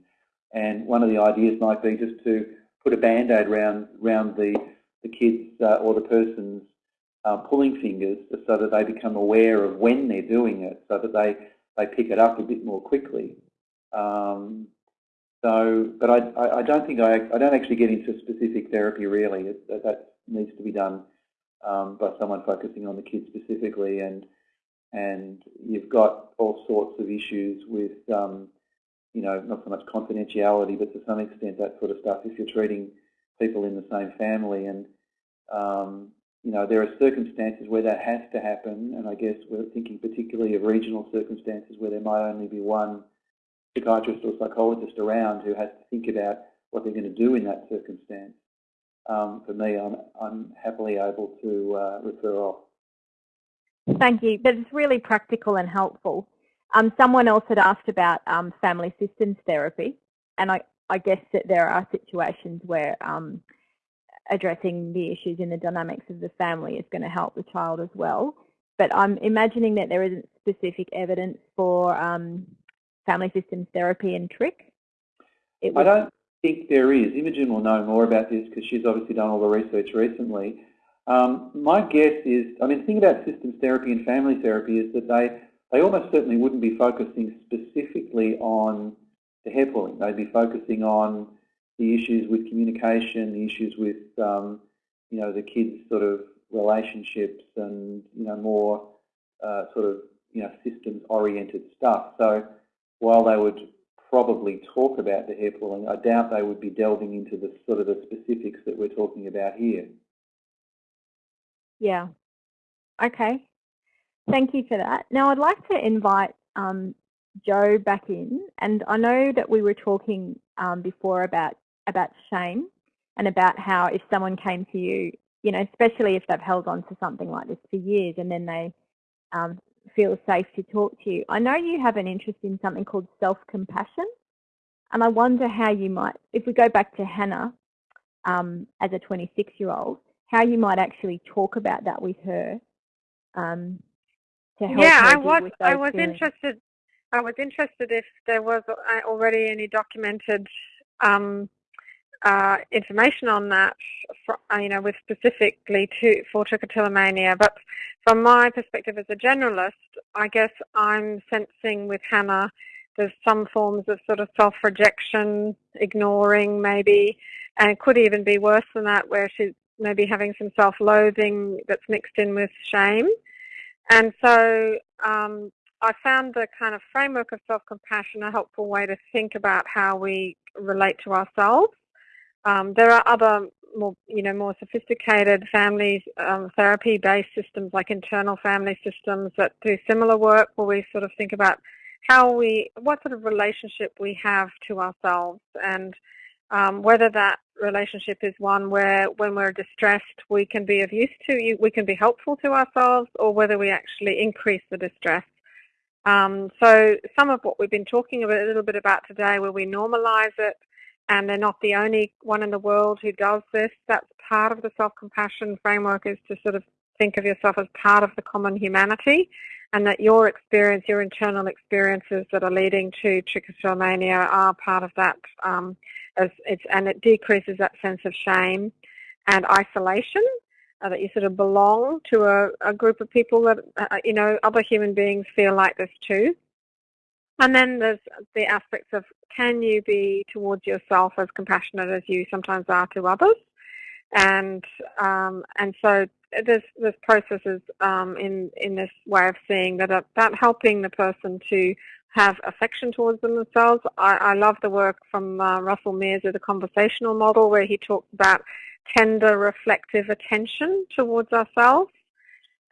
Speaker 3: And one of the ideas might be just to put a band-aid around, around the, the kids uh, or the person's uh, pulling fingers so that they become aware of when they're doing it, so that they, they pick it up a bit more quickly. Um, so, but I, I don't think I, I don't actually get into specific therapy really. It, that, that needs to be done um, by someone focusing on the kids specifically, and and you've got all sorts of issues with, um, you know, not so much confidentiality, but to some extent that sort of stuff. If you're treating people in the same family, and um, you know, there are circumstances where that has to happen, and I guess we're thinking particularly of regional circumstances where there might only be one psychiatrist or psychologist around who has to think about what they're going to do in that circumstance um, for me, I'm, I'm happily able to uh, refer off.
Speaker 1: Thank you. But it's really practical and helpful. Um, someone else had asked about um, family systems therapy, and I, I, guess that there are situations where um, addressing the issues in the dynamics of the family is going to help the child as well. But I'm imagining that there isn't specific evidence for um, family systems therapy and trich.
Speaker 3: I don't think there is. Imogen will know more about this because she's obviously done all the research recently. Um, my guess is, I mean, the thing about systems therapy and family therapy is that they, they almost certainly wouldn't be focusing specifically on the hair pulling. They'd be focusing on the issues with communication, the issues with, um, you know, the kids' sort of relationships and, you know, more uh, sort of, you know, systems-oriented stuff. So while they would probably talk about the hair pulling. I doubt they would be delving into the sort of the specifics that we're talking about here.
Speaker 1: Yeah. Okay. Thank you for that. Now I'd like to invite um, Jo back in, and I know that we were talking um, before about about shame and about how if someone came to you, you know, especially if they've held on to something like this for years, and then they um, feel safe to talk to you. I know you have an interest in something called self-compassion, and I wonder how you might, if we go back to Hannah um, as a 26-year-old, how you might actually talk about that with her um, to help
Speaker 2: yeah, I was,
Speaker 1: I
Speaker 2: was interested. I was interested if there was already any documented um, uh, information on that, for, uh, you know, with specifically to for trichotillomania. But from my perspective as a generalist, I guess I'm sensing with Hannah there's some forms of sort of self-rejection, ignoring maybe, and it could even be worse than that where she's maybe having some self-loathing that's mixed in with shame. And so um, I found the kind of framework of self-compassion a helpful way to think about how we relate to ourselves. Um, there are other more, you know, more sophisticated family um, therapy-based systems like internal family systems that do similar work where we sort of think about how we, what sort of relationship we have to ourselves and um, whether that relationship is one where when we're distressed we can be of use to, you, we can be helpful to ourselves or whether we actually increase the distress. Um, so some of what we've been talking about, a little bit about today where we normalize it and they're not the only one in the world who does this, that's part of the self-compassion framework is to sort of think of yourself as part of the common humanity and that your experience, your internal experiences that are leading to trichotillomania are part of that um, as it's, and it decreases that sense of shame and isolation, uh, that you sort of belong to a, a group of people that, uh, you know, other human beings feel like this too. And then there's the aspects of can you be towards yourself as compassionate as you sometimes are to others? And um, and so there's there's processes um, in in this way of seeing that about helping the person to have affection towards themselves. I, I love the work from uh, Russell Meares of the conversational model where he talks about tender reflective attention towards ourselves.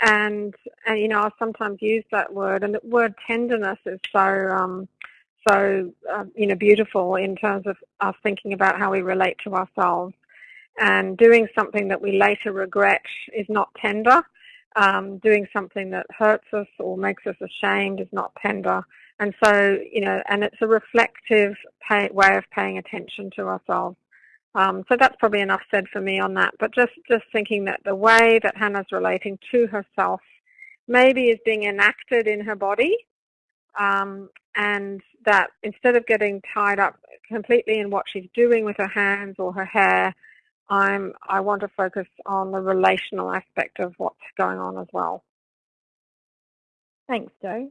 Speaker 2: And, and you know, I sometimes use that word, and the word tenderness is so, um, so uh, you know, beautiful in terms of us thinking about how we relate to ourselves. And doing something that we later regret is not tender. Um, doing something that hurts us or makes us ashamed is not tender. And so, you know, and it's a reflective pay, way of paying attention to ourselves. Um, so that's probably enough said for me on that. But just, just thinking that the way that Hannah's relating to herself maybe is being enacted in her body um, and that instead of getting tied up completely in what she's doing with her hands or her hair, I'm, I want to focus on the relational aspect of what's going on as well.
Speaker 1: Thanks, Jo.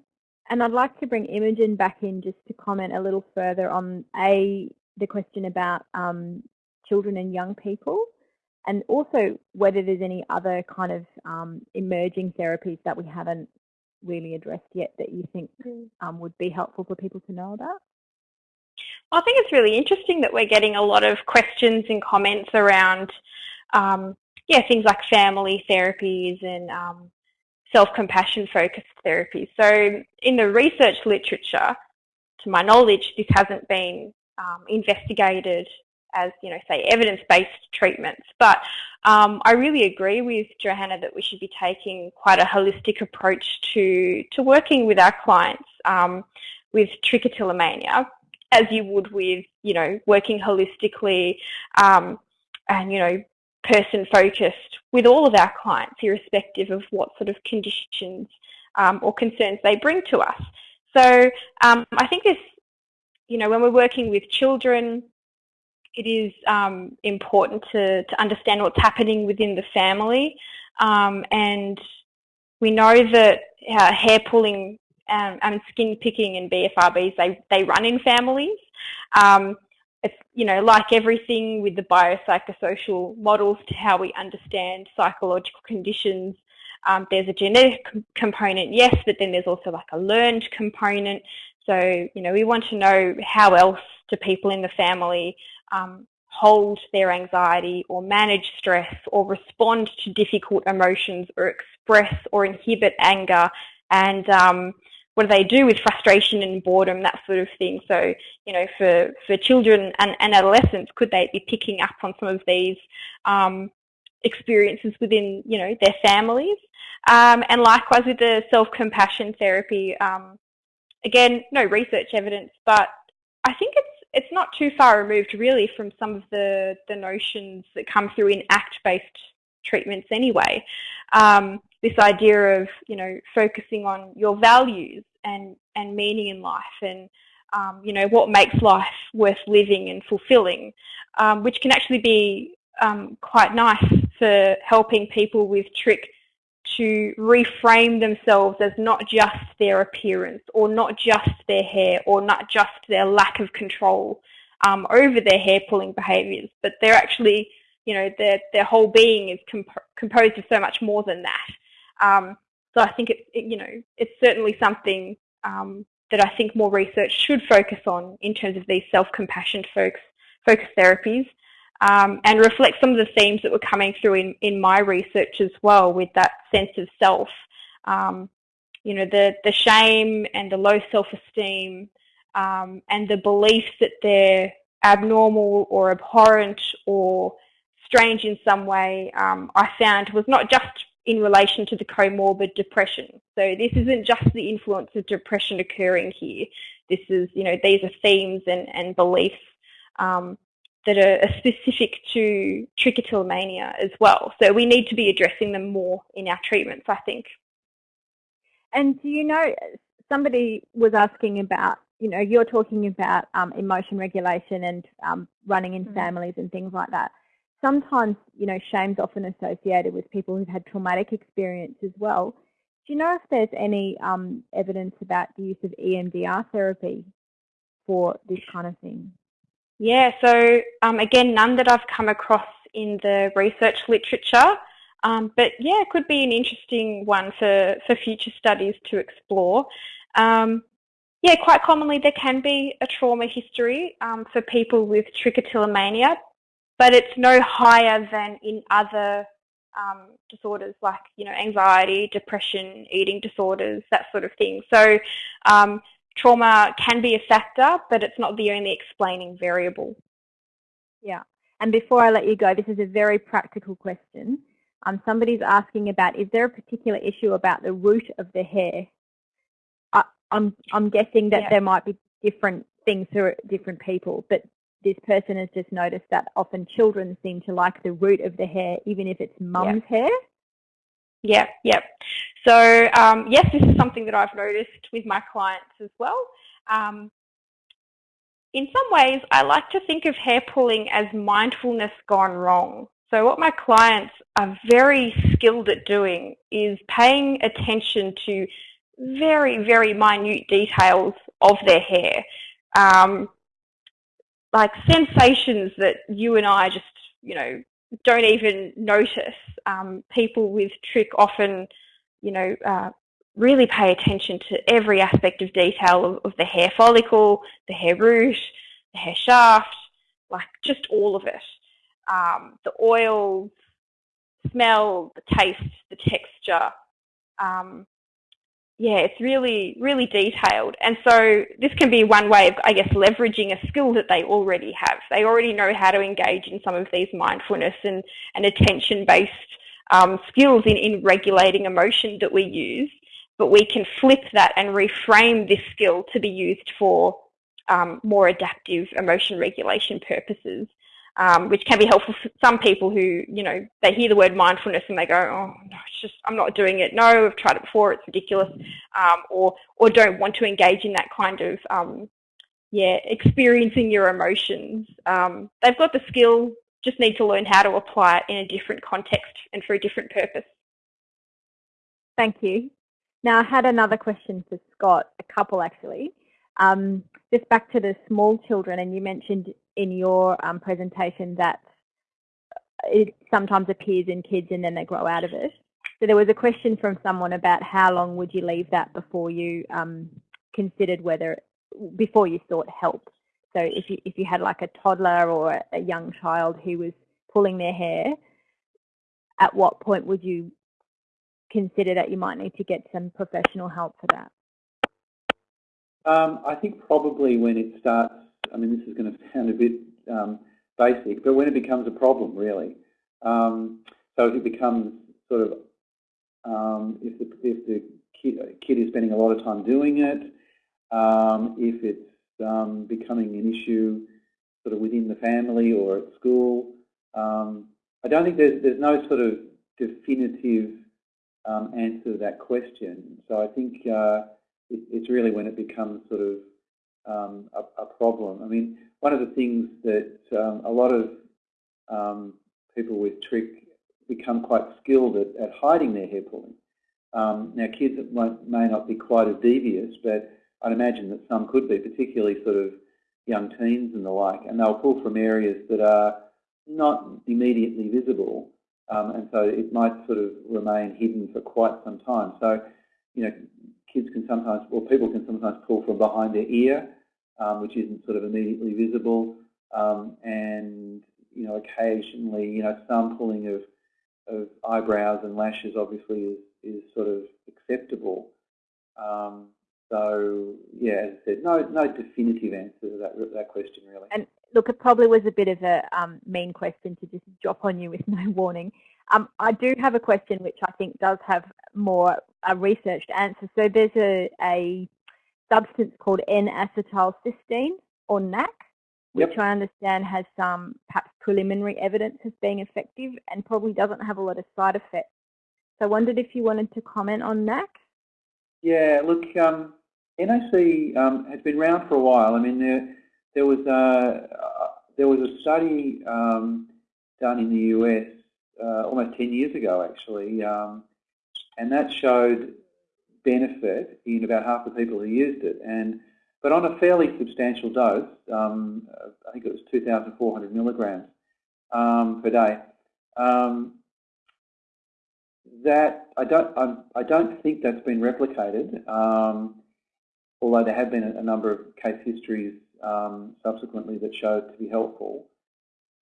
Speaker 1: And I'd like to bring Imogen back in just to comment a little further on A, the question about um, children and young people, and also whether there's any other kind of um, emerging therapies that we haven't really addressed yet that you think mm. um, would be helpful for people to know about?
Speaker 4: I think it's really interesting that we're getting a lot of questions and comments around, um, yeah, things like family therapies and um, self-compassion focused therapy. So in the research literature, to my knowledge, this hasn't been um, investigated as, you know, say evidence-based treatments. But um, I really agree with Johanna that we should be taking quite a holistic approach to, to working with our clients um, with trichotillomania as you would with, you know, working holistically um, and, you know, person focused with all of our clients, irrespective of what sort of conditions um, or concerns they bring to us. So um, I think this, you know, when we're working with children, it is um, important to, to understand what's happening within the family. Um, and we know that uh, hair pulling um, and skin picking and BFRBs, they, they run in families. Um, it's, you know, like everything with the biopsychosocial models to how we understand psychological conditions, um, there's a genetic component, yes, but then there's also like a learned component. So, you know, we want to know how else do people in the family um, hold their anxiety or manage stress or respond to difficult emotions or express or inhibit anger and um, what do they do with frustration and boredom, that sort of thing. So, you know, for, for children and, and adolescents, could they be picking up on some of these um, experiences within, you know, their families? Um, and likewise with the self-compassion therapy, um, again, no research evidence, but I think it's it's not too far removed really from some of the, the notions that come through in ACT-based treatments anyway. Um, this idea of, you know, focusing on your values and, and meaning in life and, um, you know, what makes life worth living and fulfilling, um, which can actually be um, quite nice for helping people with trich to reframe themselves as not just their appearance or not just their hair or not just their lack of control um, over their hair pulling behaviours, but they're actually, you know, their, their whole being is comp composed of so much more than that. Um, so I think it, it, you know, it's certainly something um, that I think more research should focus on in terms of these self-compassion focus, focus therapies. um, and reflect some of the themes that were coming through in, in my research as well with that sense of self. Um, you know, the, the shame and the low self-esteem um, and the belief that they're abnormal or abhorrent or strange in some way, um, I found was not just in relation to the comorbid depression. So this isn't just the influence of depression occurring here. This is, you know, these are themes and, and beliefs um, that are, specific to trichotillomania as well. So we need to be addressing them more in our treatments, I think.
Speaker 1: And do you know, somebody was asking about, you know, you're talking about um, emotion regulation and um, running in mm -hmm. families and things like that. Sometimes, you know, shame's often associated with people who've had traumatic experience as well. Do you know if there's any um, evidence about the use of EMDR therapy for this kind of thing?
Speaker 4: Yeah, so um, again, none that I've come across in the research literature, um, but yeah, it could be an interesting one for, for future studies to explore. Um, yeah, quite commonly there can be a trauma history um, for people with trichotillomania, but it's no higher than in other um, disorders like you know anxiety, depression, eating disorders, that sort of thing. So um, trauma can be a factor, but it's not the only explaining variable.
Speaker 1: Yeah. And before I let you go, this is a very practical question. Um, somebody's asking about, is there a particular issue about the root of the hair? I, I'm, I'm guessing that yeah. there might be different things for different people, but this person has just noticed that often children seem to like the root of the hair, even if it's mum's yeah. hair.
Speaker 4: Yeah, yeah. So um, yes, this is something that I've noticed with my clients as well. Um, in some ways, I like to think of hair pulling as mindfulness gone wrong. So what my clients are very skilled at doing is paying attention to very, very minute details of their hair. Um, like sensations that you and I just, you know, don't even notice. Um, people with trich often you know, uh, really pay attention to every aspect of detail of, of, the hair follicle, the hair root, the hair shaft, like just all of it. Um, the oils, smell, the taste, the texture. Um, yeah, it's really, really detailed. And so this can be one way of, I guess, leveraging a skill that they already have. They already know how to engage in some of these mindfulness and, and attention-based um, skills in, in regulating emotion that we use, but we can flip that and reframe this skill to be used for um, more adaptive emotion regulation purposes, um, which can be helpful for some people who, you know, they hear the word mindfulness and they go, oh, no, it's just, I'm not doing it. No, I've tried it before, it's ridiculous, um, or, or don't want to engage in that kind of, um, yeah, experiencing your emotions. Um, they've got the skill, just need to learn how to apply it in a different context and for a different purpose.
Speaker 1: Thank you. Now I had another question for Scott, a couple actually. Um, just back to the small children, and you mentioned in your um, presentation that it sometimes appears in kids and then they grow out of it. So there was a question from someone about how long would you leave that before you um, considered whether, before you sought help. So if you, if you had like a toddler or a young child who was pulling their hair, at what point would you consider that you might need to get some professional help for that?
Speaker 3: Um, I think probably when it starts, I mean, this is going to sound a bit um, basic, but when it becomes a problem, really. Um, so if it becomes sort of, um, if the, if the kid, kid, is spending a lot of time doing it, um, if it's um, becoming an issue sort of within the family or at school. Um, I don't think there's, there's no sort of definitive answer to that question. So I think uh, it, it's really when it becomes sort of um, a, a, problem. I mean, one of the things that um, a lot of um, people with trich become quite skilled at, at hiding their hair pulling. now, kids may not be quite as devious, but I'd imagine that some could be, particularly sort of young teens and the like, and they'll pull from areas that are not immediately visible, um, and so it might sort of remain hidden for quite some time. So, you know, kids can sometimes, or people can sometimes pull from behind their ear, um, which isn't sort of immediately visible, um, and you know, occasionally, you know, some pulling of, of eyebrows and lashes obviously is, is sort of acceptable. Um, so, yeah, as I said, no, no definitive answer to that, that question really.
Speaker 1: And look, it probably was a bit of a um, mean question to just drop on you with no warning. Um, I do have a question which I think does have more a researched answer. So there's a, a substance called N-acetylcysteine or NAC, which yep. I understand has some perhaps preliminary evidence as being effective and probably doesn't have a lot of side effects. So I wondered if you wanted to comment on NAC.
Speaker 3: Yeah, look, um, NAC um, has been around for a while. I mean, there there was a there was a study um, done in the US uh, almost 10 years ago, actually, um, and that showed benefit in about half the people who used it. And but on a fairly substantial dose, um, I think it was 2,400 milligrams um, per day. Um, that I don't I, I, don't think that's been replicated, um, although there have been a, number of case histories um, subsequently that showed to be helpful.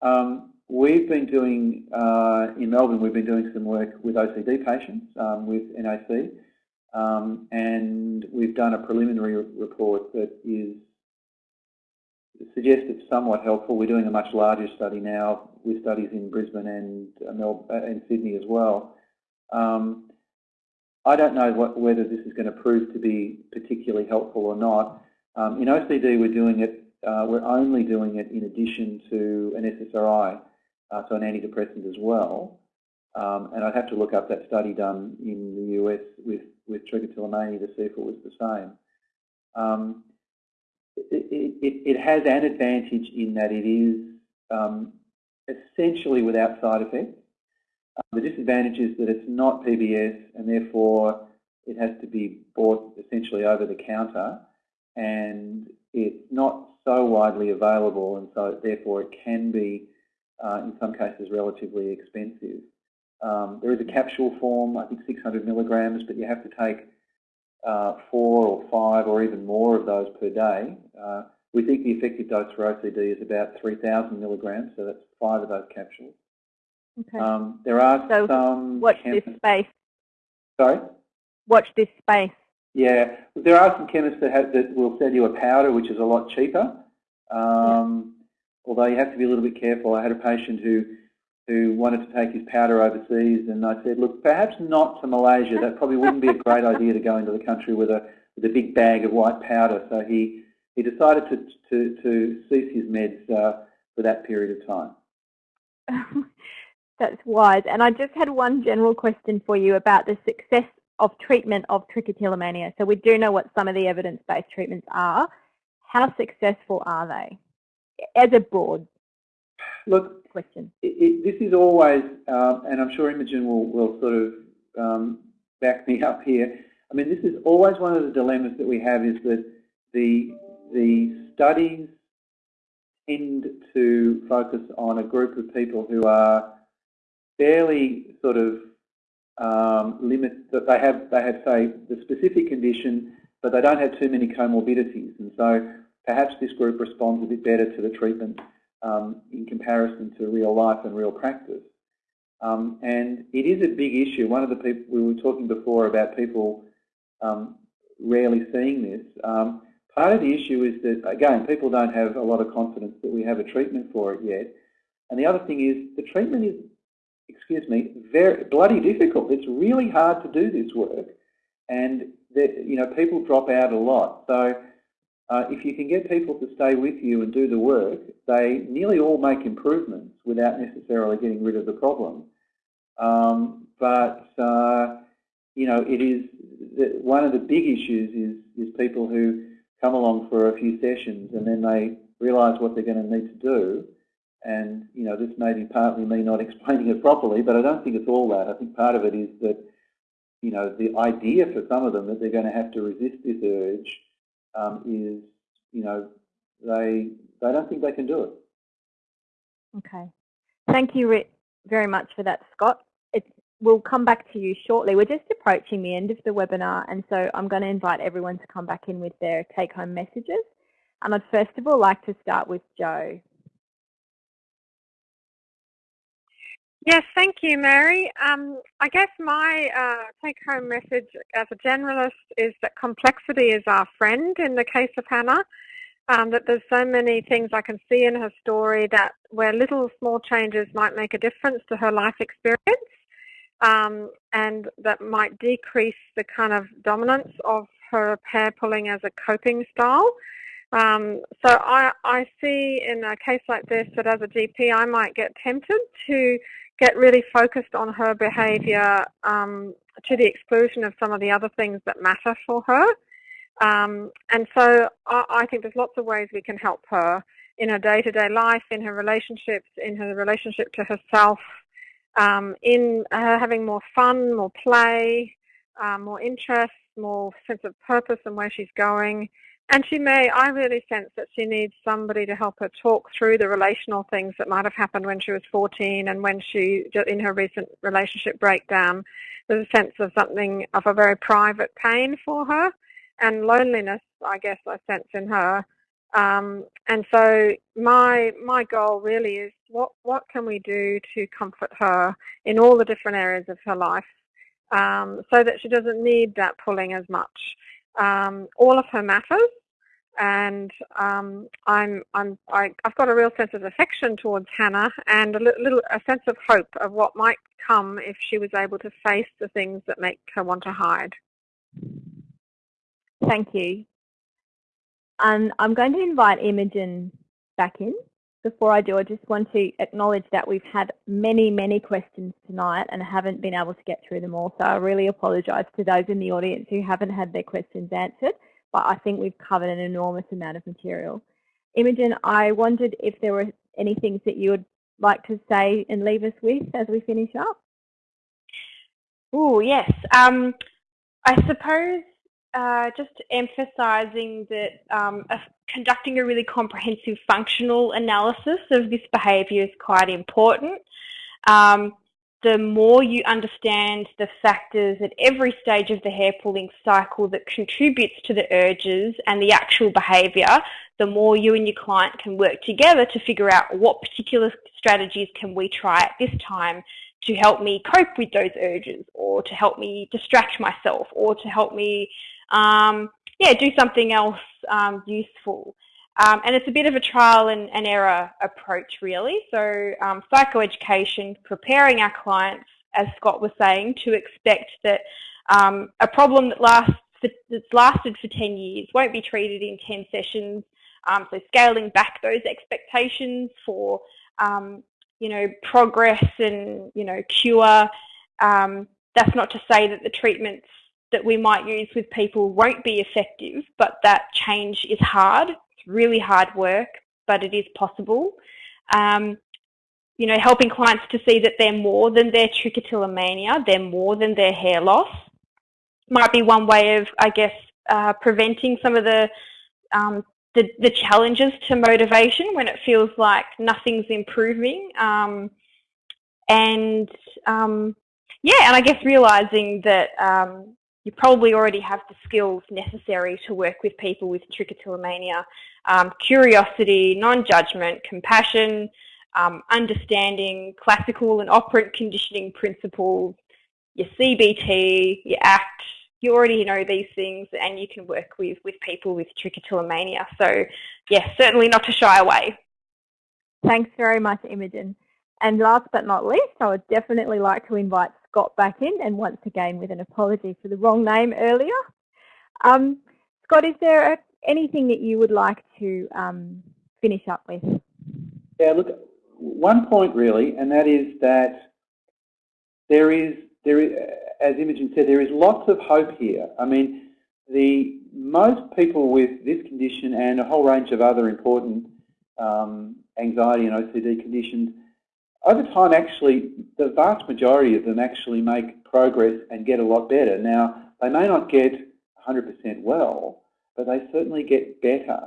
Speaker 3: Um, we've been doing, uh, in Melbourne, we've been doing some work with OCD patients with NAC, um, and we've done a preliminary report that is suggests it's somewhat helpful. We're doing a much larger study now with studies in Brisbane and, uh, uh, and Sydney as well. Um, I don't know what, whether this is going to prove to be particularly helpful or not. Um, in OCD, we're doing it. Uh, we're only doing it in addition to an SSRI, uh, so an antidepressant as well. Um, and I'd have to look up that study done in the US with with trichotillomania to see if it was the same. Um, it, it, it, has an advantage in that it is um, essentially without side effects. Uh, the disadvantage is that it's not PBS and therefore it has to be bought essentially over the counter and it's not so widely available and so therefore it can be uh, in some cases relatively expensive. Um, there is a capsule form, I think 600 milligrams, but you have to take uh, four or five or even more of those per day. Uh, we think the effective dose for OCD is about 3,000 milligrams, so that's five of those capsules.
Speaker 1: Okay.
Speaker 3: Um, there are
Speaker 1: so
Speaker 3: some...
Speaker 1: watch this space.
Speaker 3: Sorry?
Speaker 1: Watch this space.
Speaker 3: Yeah, there are some chemists that, have, that will sell you a powder, which is a lot cheaper. Um, yeah. Although you have to be a little bit careful. I had a patient who who wanted to take his powder overseas, and I said, look, perhaps not to Malaysia. That probably wouldn't be a great idea to go into the country with a with a big bag of white powder. So he he decided to to, to cease his meds uh, for that period of
Speaker 1: time. That's wise. And I just had one general question for you about the success of treatment of trichotillomania. So we do know what some of the evidence-based treatments are. How successful are they as a broad
Speaker 3: Look,
Speaker 1: question?
Speaker 3: It, it, this is always, um, and I'm sure Imogen will, will sort of um, back me up here. I mean, this is always one of the dilemmas that we have is that the, the studies tend to focus on a group of people who are fairly sort of um, limit that they have they have say the specific condition, but they don't have too many comorbidities, and so perhaps this group responds a bit better to the treatment um, in comparison to real life and real practice. Um, and it is a big issue. One of the people we were talking before about people um, rarely seeing this. Um, part of the issue is that again, people don't have a lot of confidence that we have a treatment for it yet. And the other thing is the treatment is excuse me, very bloody difficult. It's really hard to do this work, and the, you know people drop out a lot. So uh, if you can get people to stay with you and do the work, they nearly all make improvements without necessarily getting rid of the problem. Um, but uh, you know, it is one of the big issues is is people who come along for a few sessions and then they realise what they're going to need to do and, you know, this may be partly me not explaining it properly, but I don't think it's all that. I think part of it is that, you know, the idea for some of them that they're going to have to resist this urge um, is, you know, they, they don't think they can do it.
Speaker 1: Okay. Thank you very much for that, Scott. It's, we'll come back to you shortly. We're just approaching the end of the webinar, and so I'm going to invite everyone to come back in with their take-home messages. And I'd first of all like to start with Jo.
Speaker 2: Yes, thank you, Mary. Um, I guess my uh, take-home message as a generalist is that complexity is our friend in the case of Hannah. Um, that there's so many things I can see in her story that where little small changes might make a difference to her life experience um, and that might decrease the kind of dominance of her hair pulling as a coping style. Um, so I, I see in a case like this that as a GP I might get tempted to get really focused on her behaviour um, to the exclusion of some of the other things that matter for her. Um, and so I, I, think there's lots of ways we can help her in her day-to-day -day life, in her relationships, in her relationship to herself, um, in her having more fun, more play, um, more interest, more sense of purpose and where she's going. And she may, I really sense that she needs somebody to help her talk through the relational things that might have happened when she was 14 and when she, in her recent relationship breakdown, there's a sense of something of a very private pain for her and loneliness, I guess I sense in her. Um, and so my my goal really is what what can we do to comfort her in all the different areas of her life, um, so that she doesn't need that pulling as much. Um, all of her matters, and um, I'm, I'm, I, i have got a real sense of affection towards Hannah and a little a sense of hope of what might come if she was able to face the things that make her want to hide.
Speaker 1: Thank you. And I'm going to invite Imogen back in. Before I do, I just want to acknowledge that we've had many, many questions tonight and haven't been able to get through them all. So I really apologise to those in the audience who haven't had their questions answered but I think we've covered an enormous amount of material. Imogen, I wondered if there were any things that you would like to say and leave us with as we finish up.
Speaker 4: Oh, yes. Um, I suppose uh, just emphasising that um, conducting a really comprehensive functional analysis of this behaviour is quite important. Um, the more you understand the factors at every stage of the hair pulling cycle that contributes to the urges and the actual behaviour, the more you and your client can work together to figure out what particular strategies can we try at this time to help me cope with those urges or to help me distract myself or to help me um, yeah, do something else um, useful. Um, and it's a bit of a trial and, and error approach, really. So um, psychoeducation, preparing our clients, as Scott was saying, to expect that um, a problem that lasts for, that's lasted for 10 years won't be treated in 10 sessions. Um, so scaling back those expectations for, um, you know, progress and, you know, cure. Um, that's not to say that the treatments that we might use with people won't be effective, but that change is hard It's really hard work, but it is possible. Um, you know, helping clients to see that they're more than their trichotillomania, they're more than their hair loss, might be one way of, I guess, uh, preventing some of the, um, the, the challenges to motivation when it feels like nothing's improving. Um, and um, yeah, and I guess realizing that um, you probably already have the skills necessary to work with people with trichotillomania. Um, curiosity, non-judgment, compassion, um, understanding classical and operant conditioning principles, your CBT, your ACT, you already know these things and you can work with, with people with trichotillomania. So yes, certainly not to shy away.
Speaker 1: Thanks very much, Imogen. And last but not least, I would definitely like to invite Scott back in, and once again with an apology for the wrong name earlier. Um, Scott, is there a, anything that you would like to um, finish up with?
Speaker 3: Yeah, look, one point really, and that is that there is, there is, as Imogen said, there is lots of hope here. I mean, the most people with this condition and a whole range of other important um, anxiety and OCD conditions over time, actually, the vast majority of them actually make progress and get a lot better. Now, they may not get 100% well, but they certainly get better.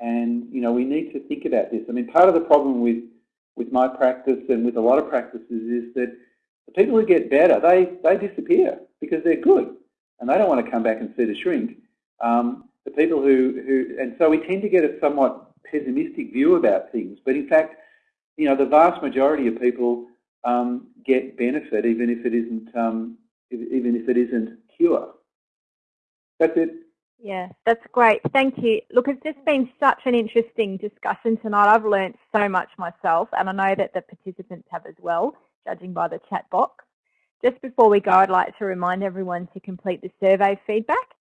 Speaker 3: And, you know, we need to think about this. I mean, part of the problem with, with my practice and with a lot of practices is that the people who get better, they, they disappear because they're good and they don't want to come back and see the shrink. Um, the people who, who, and so we tend to get a somewhat pessimistic view about things, but in fact, you know, the vast majority of people um, get benefit, even if it isn't um, even if it isn't cure. That's it.
Speaker 1: Yeah, that's great. Thank you. Look, it's just been such an interesting discussion tonight. I've learned so much myself, and I know that the participants have as well, judging by the chat box. Just before we go, I'd like to remind everyone to complete the survey feedback.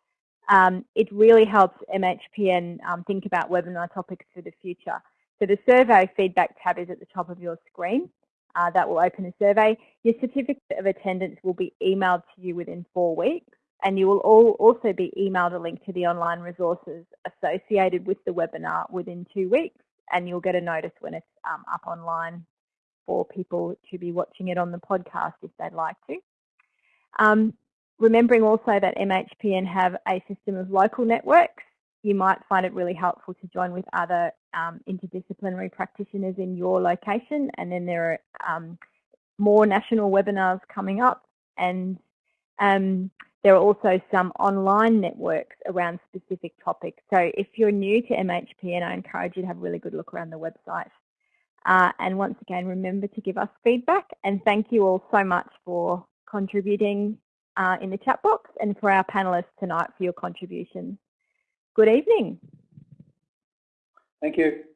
Speaker 1: Um, it really helps MHPN um, think about webinar topics for the future. So the survey feedback tab is at the top of your screen. Uh, that will open a survey. Your certificate of attendance will be emailed to you within four weeks and you will all also be emailed a link to the online resources associated with the webinar within two weeks and you'll get a notice when it's um, up online for people to be watching it on the podcast if they'd like to. Um, remembering also that MHPN have a system of local networks, you might find it really helpful to join with other um, interdisciplinary practitioners in your location and then there are um, more national webinars coming up and um, there are also some online networks around specific topics. So if you're new to MHPN, I encourage you to have a really good look around the website. Uh, and once again, remember to give us feedback. And thank you all so much for contributing uh, in the chat box and for our panellists tonight for your contribution. Good evening.
Speaker 3: Thank you.